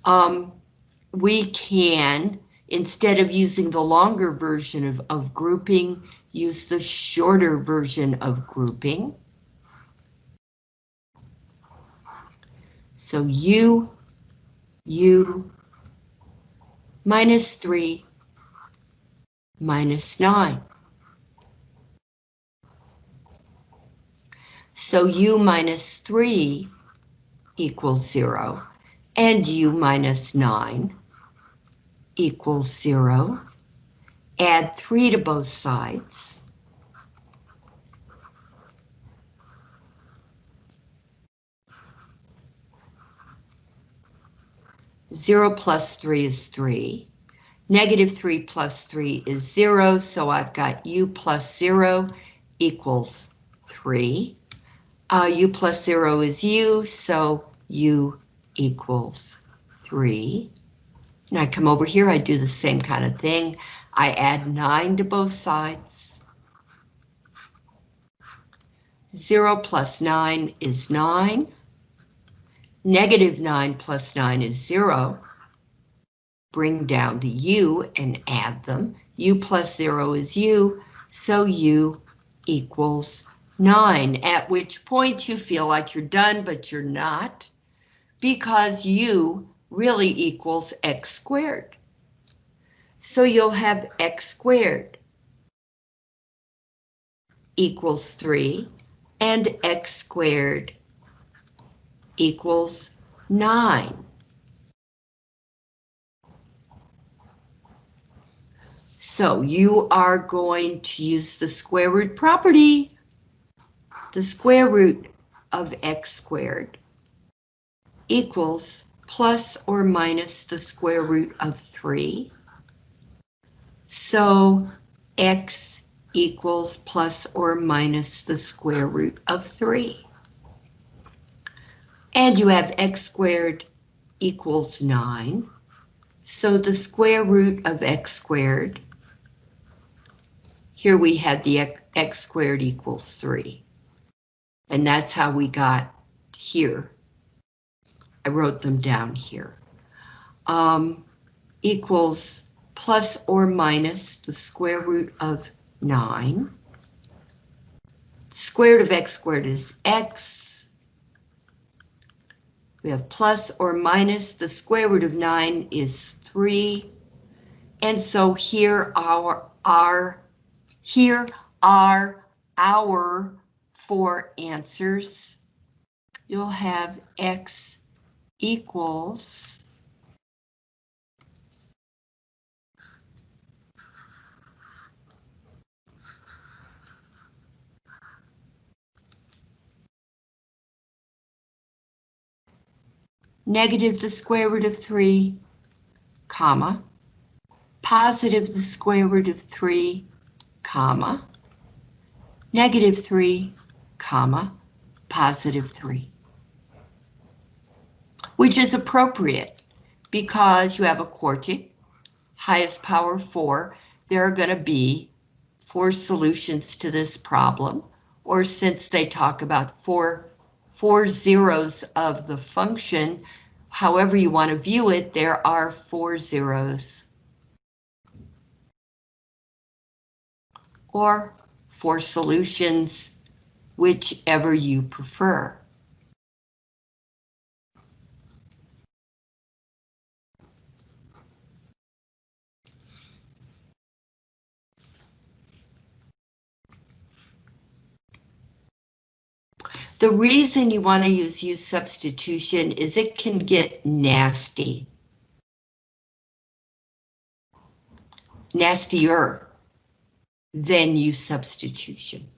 um, we can, instead of using the longer version of, of grouping, use the shorter version of grouping. So u, u minus 3 minus 9. So u minus 3 equals 0, and u minus 9 equals 0. Add 3 to both sides. Zero plus three is three. Negative 3 plus 3 is 0, so I've got u plus 0 equals 3. Uh, u plus 0 is u, so u equals 3. And I come over here, I do the same kind of thing. I add 9 to both sides. 0 plus 9 is 9. Negative 9 plus 9 is 0 bring down the u and add them. u plus 0 is u, so u equals 9, at which point you feel like you're done, but you're not, because u really equals x squared. So you'll have x squared equals 3, and x squared equals 9. So you are going to use the square root property. The square root of x squared equals plus or minus the square root of 3. So x equals plus or minus the square root of 3. And you have x squared equals 9. So the square root of x squared here we had the x, x squared equals 3. And that's how we got here. I wrote them down here. Um, equals plus or minus the square root of 9. Square root of x squared is x. We have plus or minus the square root of 9 is 3. And so here our, our here are our four answers. You'll have x equals negative the square root of 3, comma, positive the square root of 3, comma, negative 3, comma, positive 3. Which is appropriate because you have a quartic, highest power 4, there are going to be four solutions to this problem, or since they talk about four, four zeros of the function, however you want to view it, there are four zeros. Or for solutions, whichever you prefer. The reason you want to use u substitution is it can get nasty. Nastier than u substitution.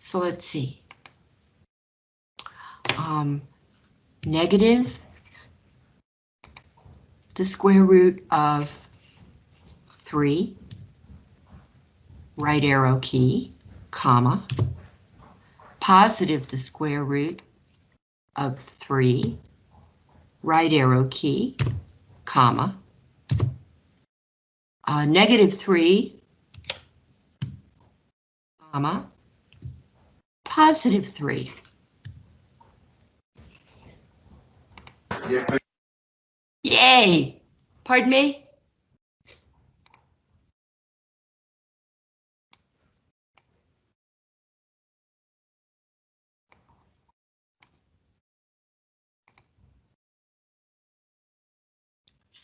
So let's see. Um, negative the square root of 3, right arrow key, comma, positive the square root of 3, right arrow key, comma, uh, negative 3, comma, positive 3. Yay! Pardon me?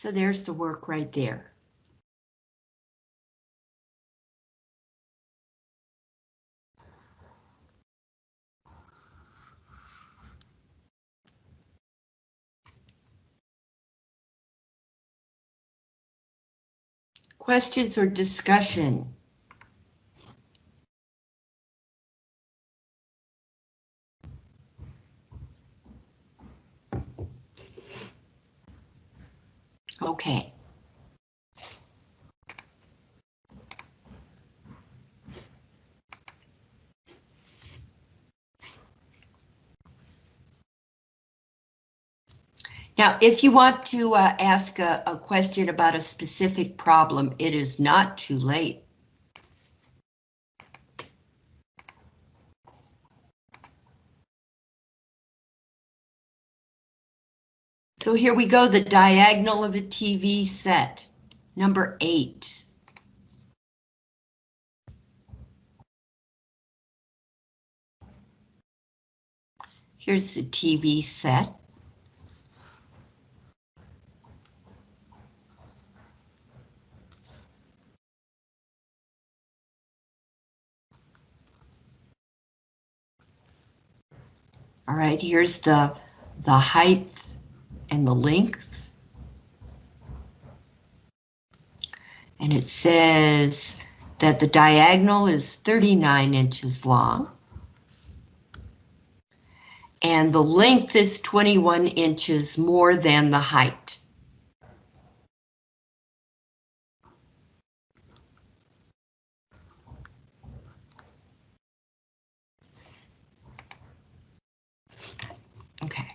So there's the work right there. Questions or discussion? Okay. Now, if you want to uh, ask a, a question about a specific problem, it is not too late. So here we go, the diagonal of a TV set, number eight. Here's the TV set. All right, here's the, the height and the length. And it says that the diagonal is 39 inches long. And the length is 21 inches more than the height. Okay.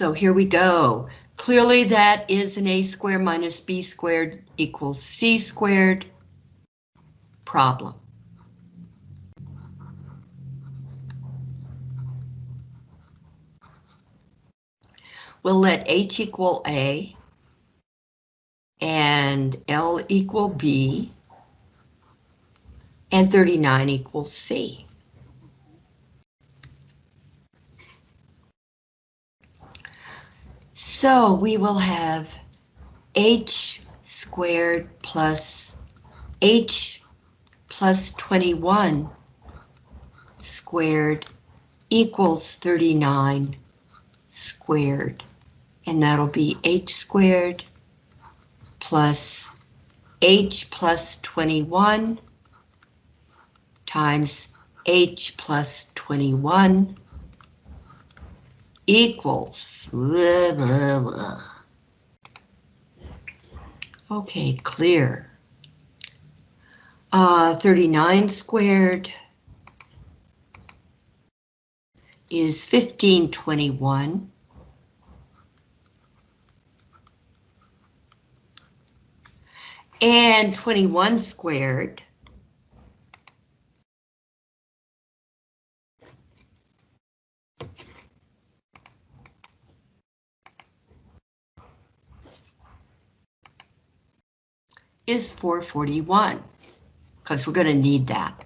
So here we go. Clearly that is an a squared minus b squared equals c squared problem. We'll let h equal a and l equal b and 39 equals C. So we will have H squared plus H plus 21 squared equals 39 squared. And that'll be h squared plus h plus 21 times h plus 21 equals blah, blah, blah. Okay, clear. Uh, 39 squared is 1521. And 21 squared is 441, because we're going to need that.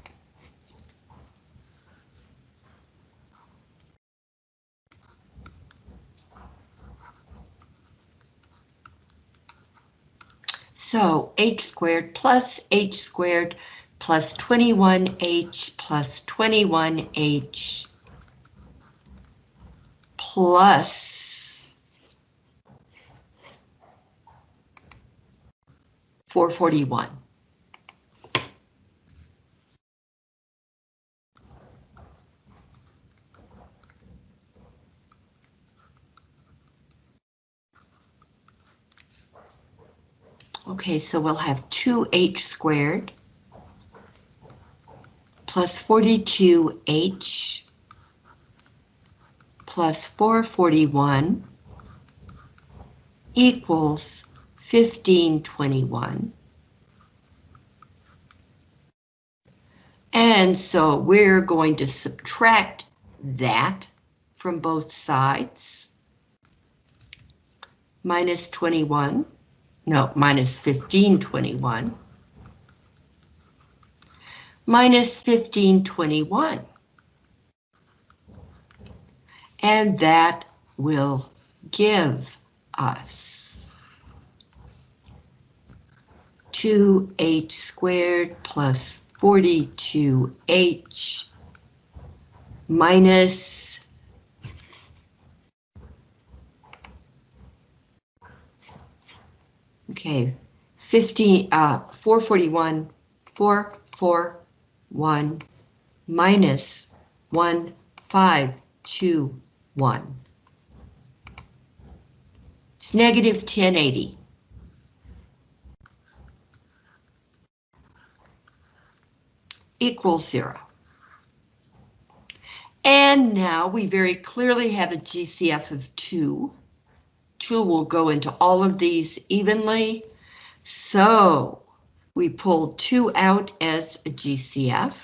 So h squared plus h squared plus 21h plus 21h plus 441. Okay, so we'll have 2h squared plus 42h plus 441 equals 1521. And so we're going to subtract that from both sides. Minus 21, no, minus 1521. Minus 1521. And that will give us 2h squared plus 42h minus okay 15 uh 441 441 minus 1521 it's negative 1080 equals zero. And now we very clearly have a GCF of two. Two will go into all of these evenly. So we pull two out as a GCF.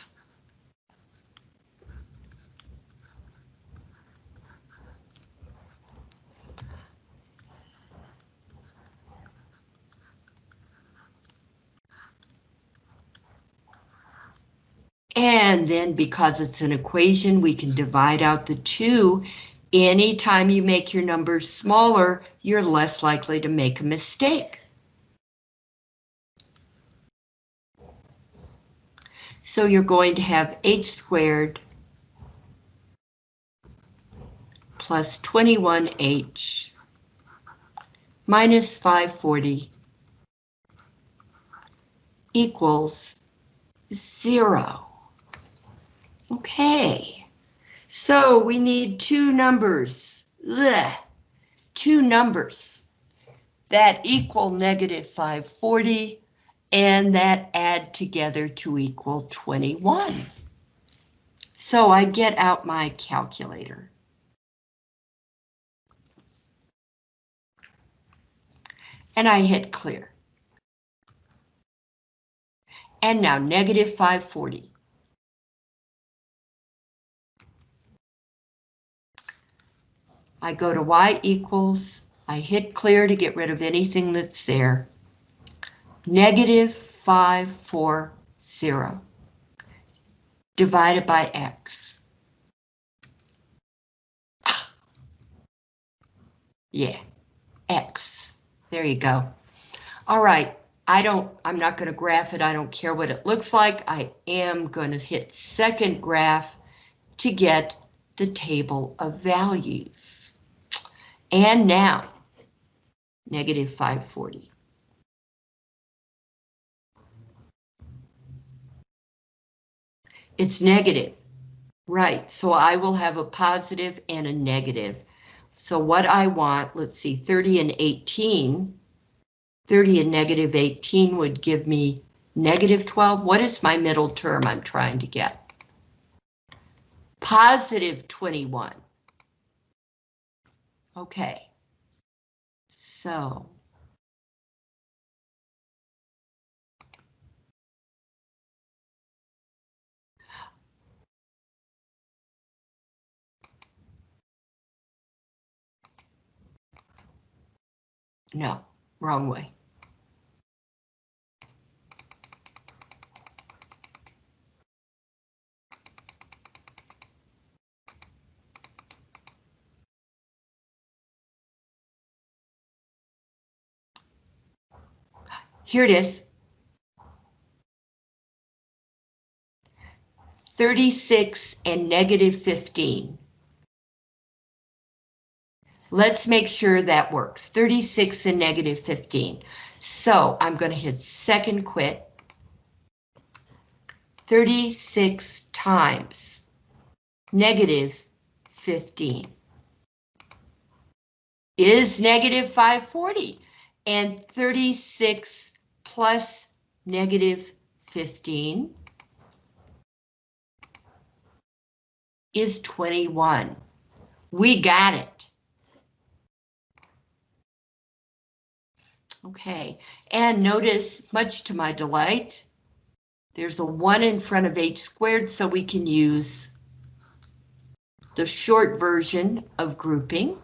And then because it's an equation, we can divide out the two. Anytime you make your numbers smaller, you're less likely to make a mistake. So you're going to have h squared plus 21h minus 540 equals zero. Okay, so we need two numbers, Ugh. two numbers that equal negative 540 and that add together to equal 21. So I get out my calculator. And I hit clear. And now negative 540. I go to y equals, I hit clear to get rid of anything that's there. Negative 540 divided by x. Yeah, x. There you go. All right, I don't, I'm not going to graph it. I don't care what it looks like. I am going to hit second graph to get the table of values. And now negative 540. It's negative, right, so I will have a positive and a negative. So what I want, let's see, 30 and 18, 30 and negative 18 would give me negative 12. What is my middle term I'm trying to get? Positive 21. Okay. So. No, wrong way. Here it is. 36 and negative 15. Let's make sure that works. 36 and negative 15. So I'm going to hit second quit. 36 times negative 15 is negative 540 and 36 plus negative 15 is 21. We got it. Okay, and notice, much to my delight, there's a 1 in front of h squared, so we can use the short version of grouping.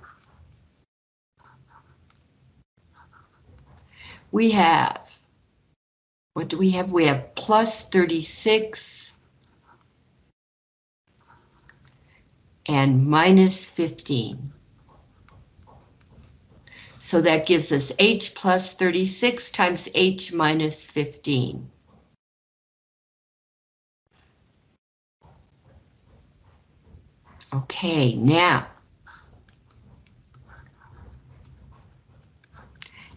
We have, what do we have? We have plus 36 and minus 15. So that gives us h plus 36 times h minus 15. Okay, now.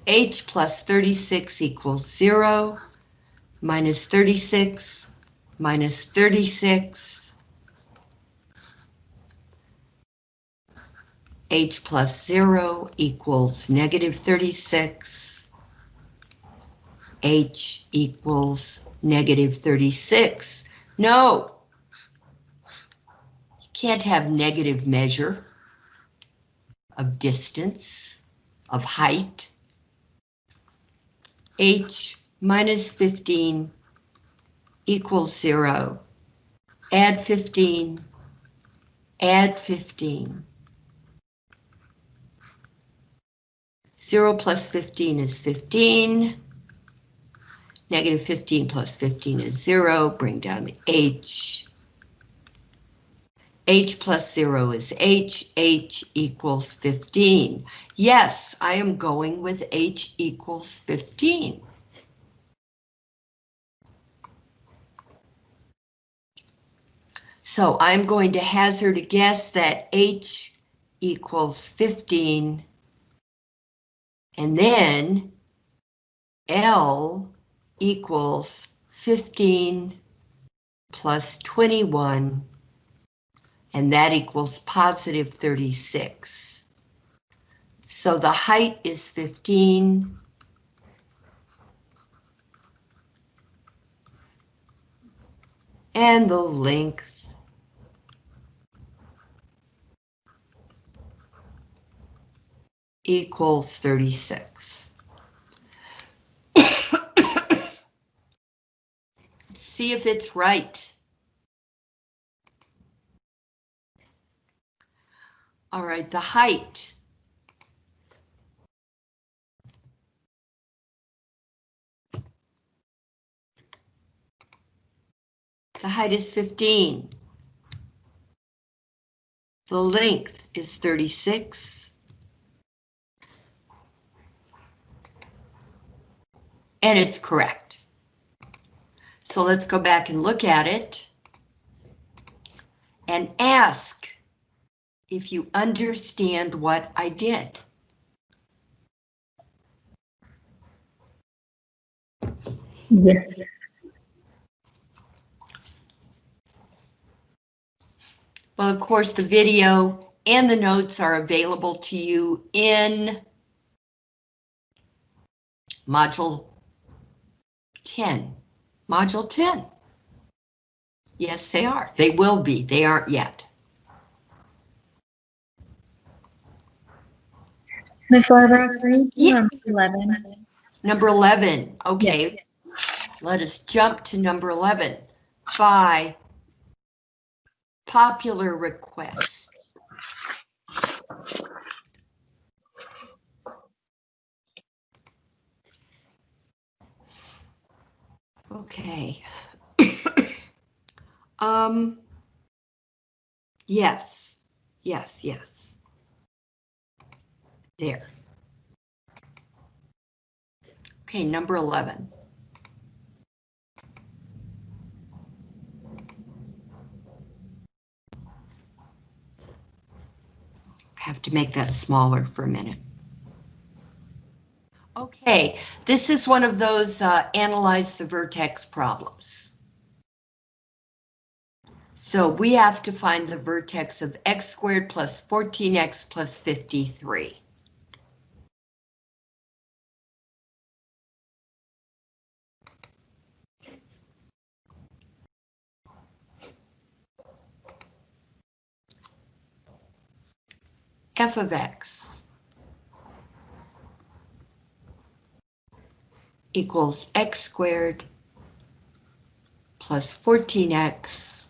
h plus 36 equals 0, minus 36, minus 36, h plus 0 equals negative 36, h equals negative 36. No! You can't have negative measure of distance, of height. h minus 15 equals 0. Add 15, add 15. 0 plus 15 is 15. Negative 15 plus 15 is 0. Bring down the h. h plus 0 is h. h equals 15. Yes, I am going with h equals 15. So I'm going to hazard a guess that h equals 15 and then L equals 15 plus 21, and that equals positive 36. So the height is 15. And the length equals 36. See if it's right. All right, the height. The height is 15. The length is 36. and it's correct. So let's go back and look at it and ask if you understand what I did. Yes. Well, of course, the video and the notes are available to you in module 10. Module 10. Yes, they are. They will be. They aren't yet. Ms. Barbara, Yeah. number 11? Number 11, okay. Let us jump to number 11 by popular request. Okay. Um, yes, yes, yes. There. Okay, number 11. I have to make that smaller for a minute. Okay, this is one of those uh, analyze the vertex problems. So we have to find the vertex of x squared plus 14x plus 53. f of x equals x squared plus 14x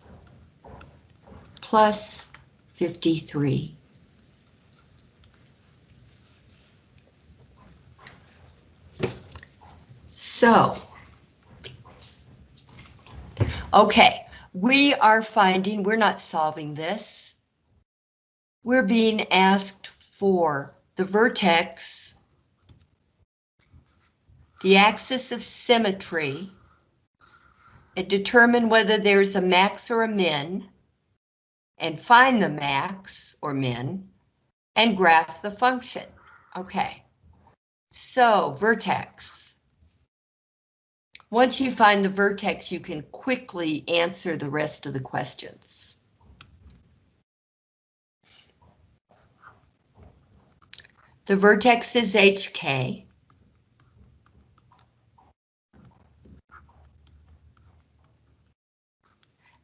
plus 53. So, okay, we are finding, we're not solving this. We're being asked for the vertex, the axis of symmetry, and determine whether there's a max or a min, and find the max or min, and graph the function. Okay, so vertex. Once you find the vertex, you can quickly answer the rest of the questions. The vertex is HK.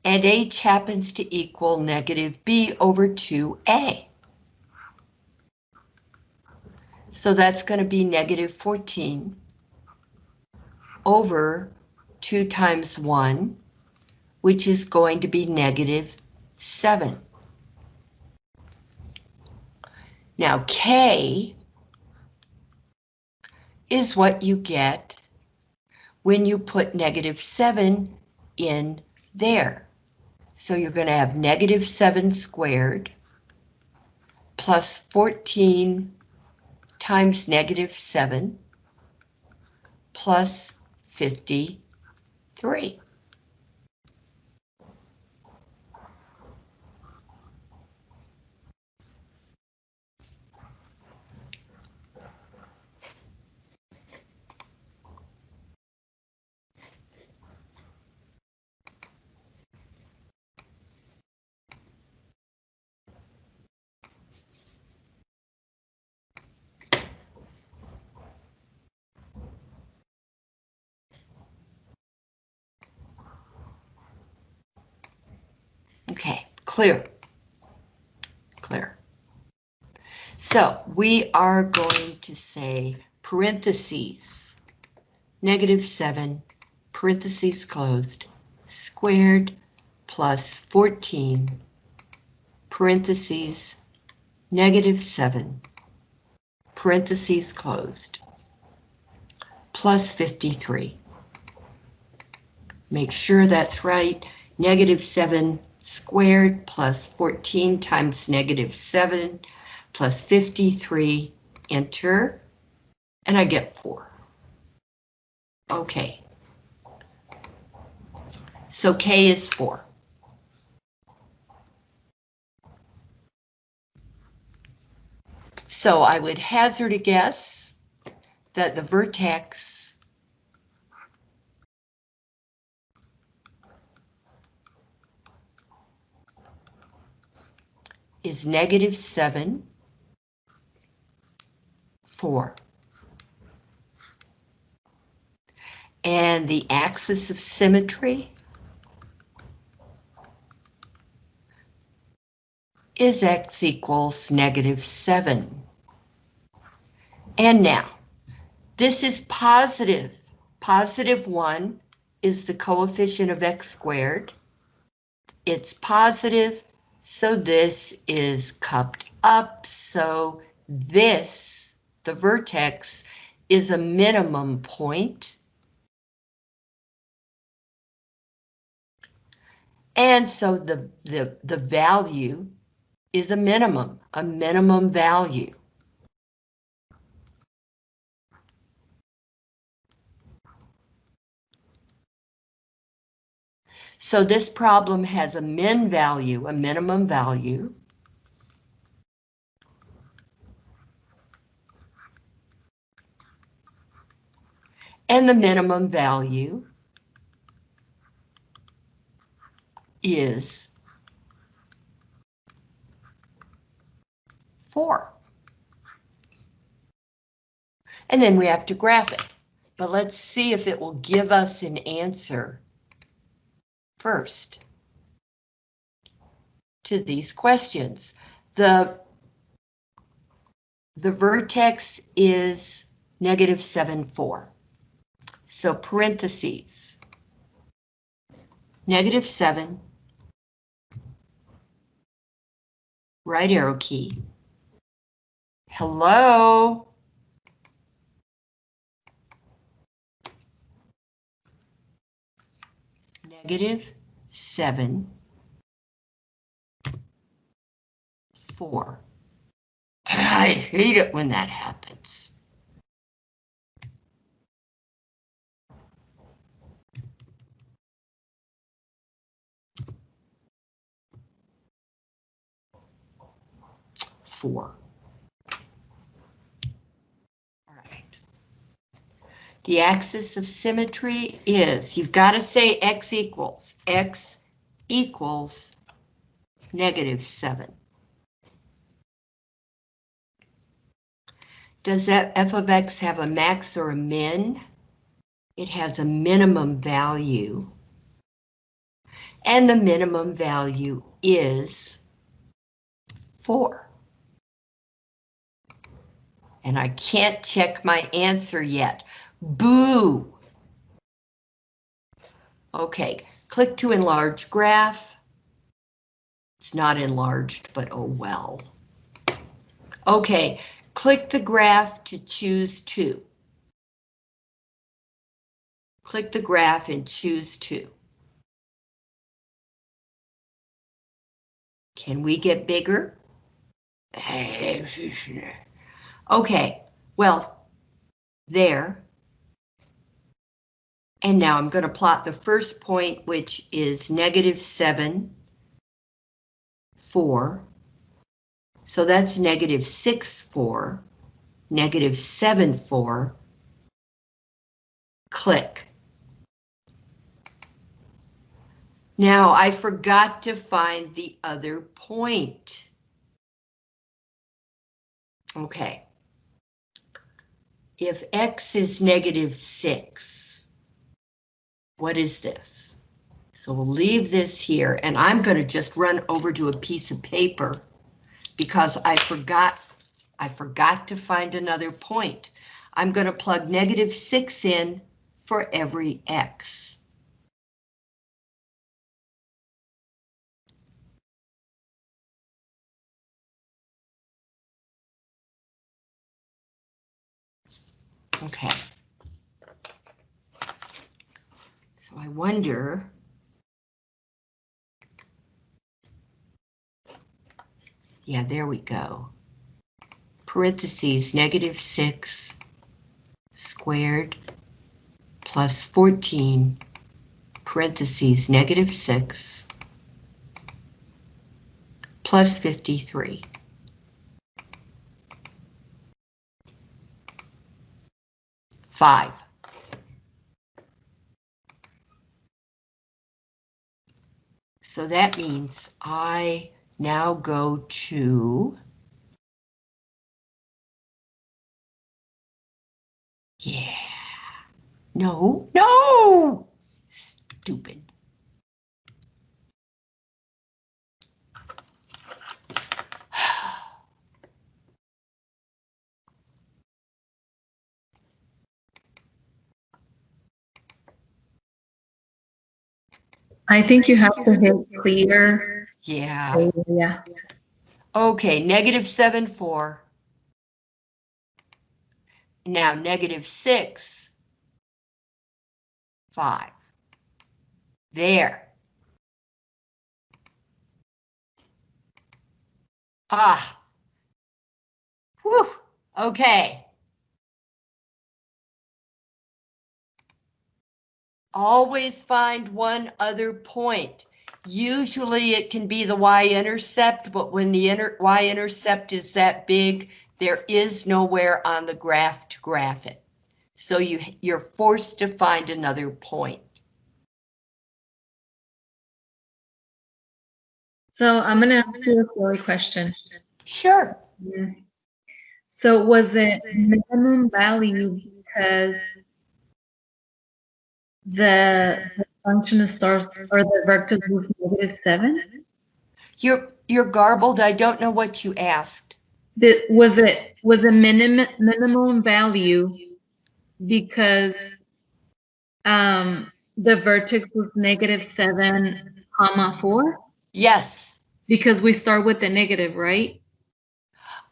And H happens to equal negative B over 2A. So that's going to be negative 14 over 2 times 1, which is going to be negative 7. Now K is what you get when you put negative 7 in there. So you're going to have negative 7 squared plus 14 times negative 7 plus 53. Okay, clear. Clear. So we are going to say parentheses, negative 7, parentheses closed, squared plus 14, parentheses, negative 7, parentheses closed, plus 53. Make sure that's right. Negative 7 squared plus 14 times negative 7 plus 53, enter, and I get 4. Okay. So K is 4. So I would hazard a guess that the vertex is negative 7, 4. And the axis of symmetry is x equals negative 7. And now, this is positive. Positive 1 is the coefficient of x squared. It's positive, so this is cupped up, so this, the vertex, is a minimum point. And so the, the, the value is a minimum, a minimum value. So this problem has a min value, a minimum value. And the minimum value is four. And then we have to graph it. But let's see if it will give us an answer first to these questions. The, the vertex is negative 7, 4. So parentheses, negative 7, right arrow key. Hello? Negative 7, 4. I hate it when that happens. Four. All right. The axis of symmetry is, you've got to say x equals, x equals negative 7. Does that f of x have a max or a min? It has a minimum value. And the minimum value is 4. And I can't check my answer yet. Boo! Okay, click to enlarge graph. It's not enlarged, but oh well. Okay, click the graph to choose two. Click the graph and choose two. Can we get bigger? Eh, okay, well, there. And now I'm going to plot the first point, which is negative 7, 4. So that's negative 6, 4, negative 7, 4. Click. Now I forgot to find the other point. Okay. If x is negative 6, what is this? So we'll leave this here, and I'm going to just run over to a piece of paper because I forgot, I forgot to find another point. I'm going to plug negative 6 in for every x. Okay. So I wonder. Yeah, there we go. Parentheses, negative 6 squared plus 14, parentheses, negative 6 plus 53. Five. So that means I Now go to. Yeah. No, no! Stupid. I think you have to hit clear. Yeah. Yeah. Okay, negative seven, four. Now negative six, five. There. Ah. Whew, okay. Always find one other point. Usually it can be the y-intercept, but when the y-intercept is that big, there is nowhere on the graph to graph it. So you, you're forced to find another point. So I'm gonna ask you a silly question. Sure. So was it minimum value because the, the function of stars or the vector was negative seven? You're, you're garbled. I don't know what you asked. Was it was a minimum minimum value because um the vertex was negative seven comma four? Yes. Because we start with the negative, right?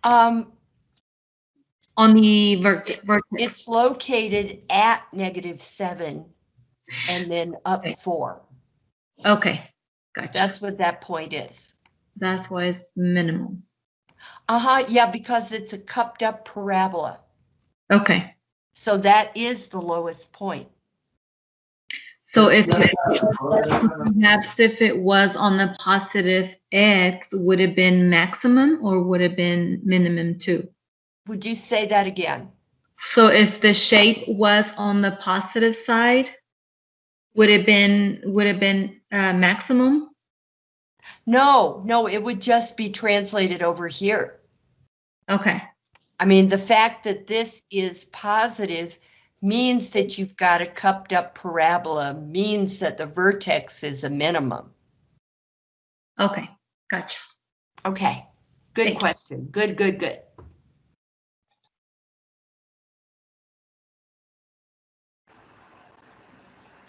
Um, On the vert vertex. it's located at negative seven and then up Okay. four. Okay, gotcha. That's what that point is. That's why it's minimum. Uh-huh, yeah, because it's a cupped up parabola. Okay, So that is the lowest point. so if perhaps if it was on the positive x, would it have been maximum or would it have been minimum too? Would you say that again? So if the shape was on the positive side, would it been would it been uh, maximum? No, no, it would just be translated over here. Okay, I mean, the fact that this is positive means that you've got a cupped up parabola, means that the vertex is a minimum. okay, gotcha. Okay, good Thank you. question. Good, good, good.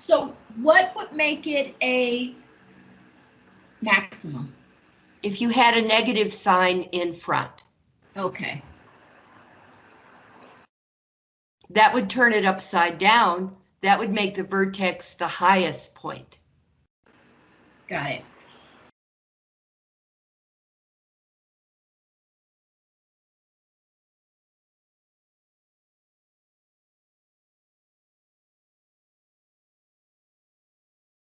So what would make it a maximum? If you had a negative sign in front, Okay, that would turn it upside down. That would make the vertex the highest point. got it.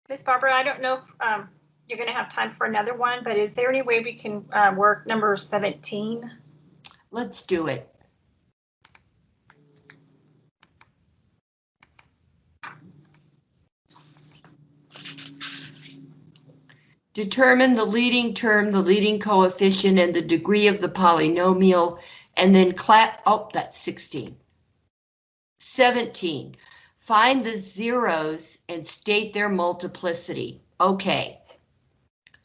Miss Barbara, I don't know if um, you're going to have time for another one, but is there any way we can uh, work number 17? Let's do it. Determine the leading term, the leading coefficient, and the degree of the polynomial, and then clap, oh, that's 16. 17, find the zeros and state their multiplicity. Okay.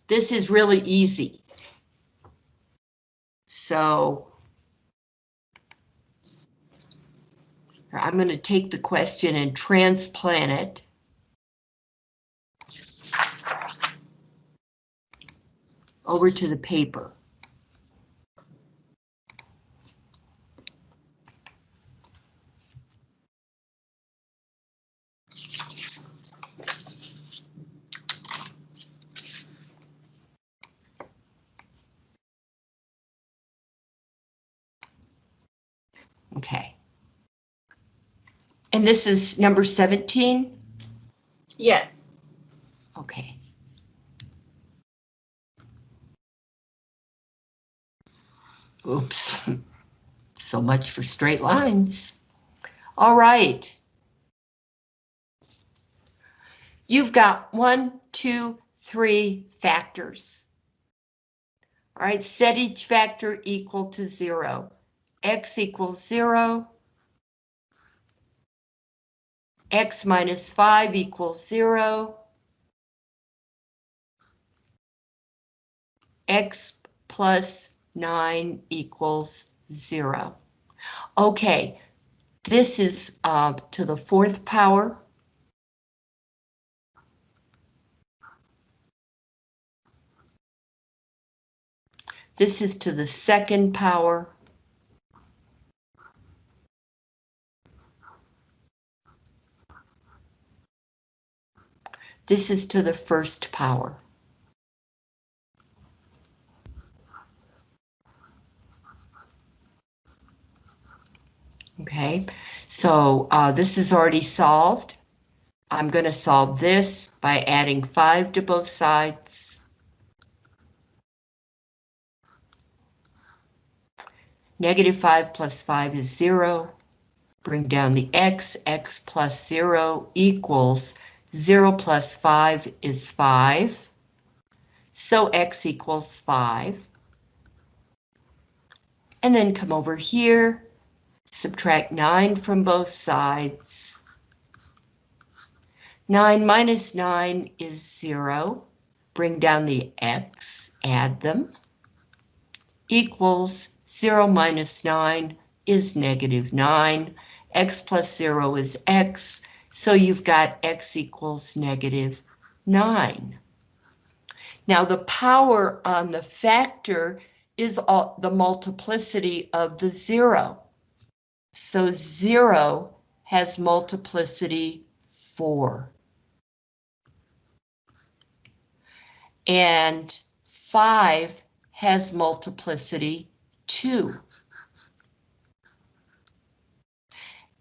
This is really easy. So I'm going to take the question and transplant it. Over to the paper. Okay. And this is number 17? Yes. Okay. Oops. So much for straight lines. All right. You've got one, two, three factors. All right, set each factor equal to zero. X equals zero. X minus five equals zero. X plus nine equals zero. Okay, this is uh, to the fourth power. This is to the second power. This is to the first power. Okay, so uh, this is already solved. I'm going to solve this by adding 5 to both sides. Negative 5 plus 5 is 0. Bring down the x, x plus 0 equals 0 plus 5 is 5. So x equals 5. And then come over here, subtract 9 from both sides. 9 minus 9 is 0. Bring down the x, add them. Equals 0 minus 9 is negative 9. x plus 0 is x, so you've got x equals negative 9. Now the power on the factor is all, the multiplicity of the 0. So 0 has multiplicity 4. And 5 has multiplicity 2.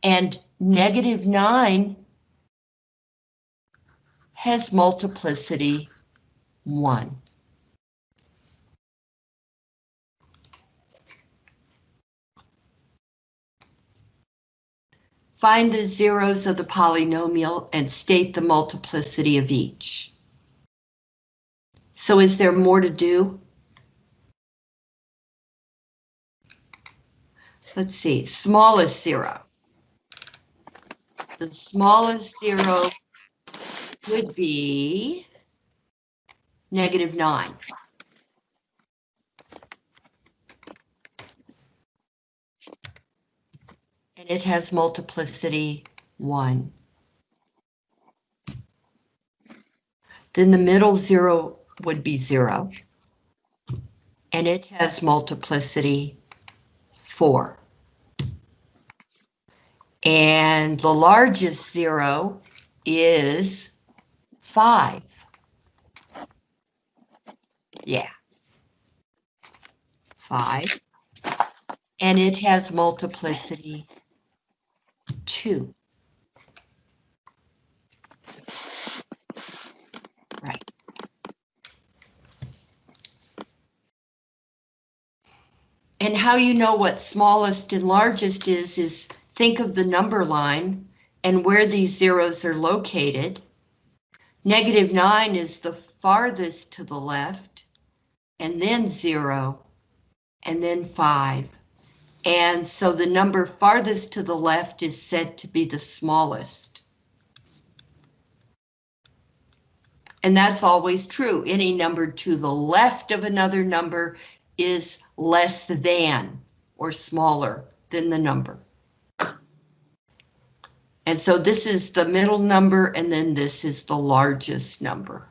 And negative 9 has multiplicity 1. Find the zeros of the polynomial and state the multiplicity of each. So is there more to do? Let's see, smallest zero. The smallest zero would be negative nine. And it has multiplicity one. Then the middle zero would be zero. And it has multiplicity four. And the largest zero is five. Yeah. Five. And it has multiplicity two. Right. And how you know what smallest and largest is, is think of the number line and where these zeros are located. Negative 9 is the farthest to the left, and then 0, and then 5. And so the number farthest to the left is said to be the smallest. And that's always true. Any number to the left of another number is less than or smaller than the number. And so this is the middle number and then this is the largest number.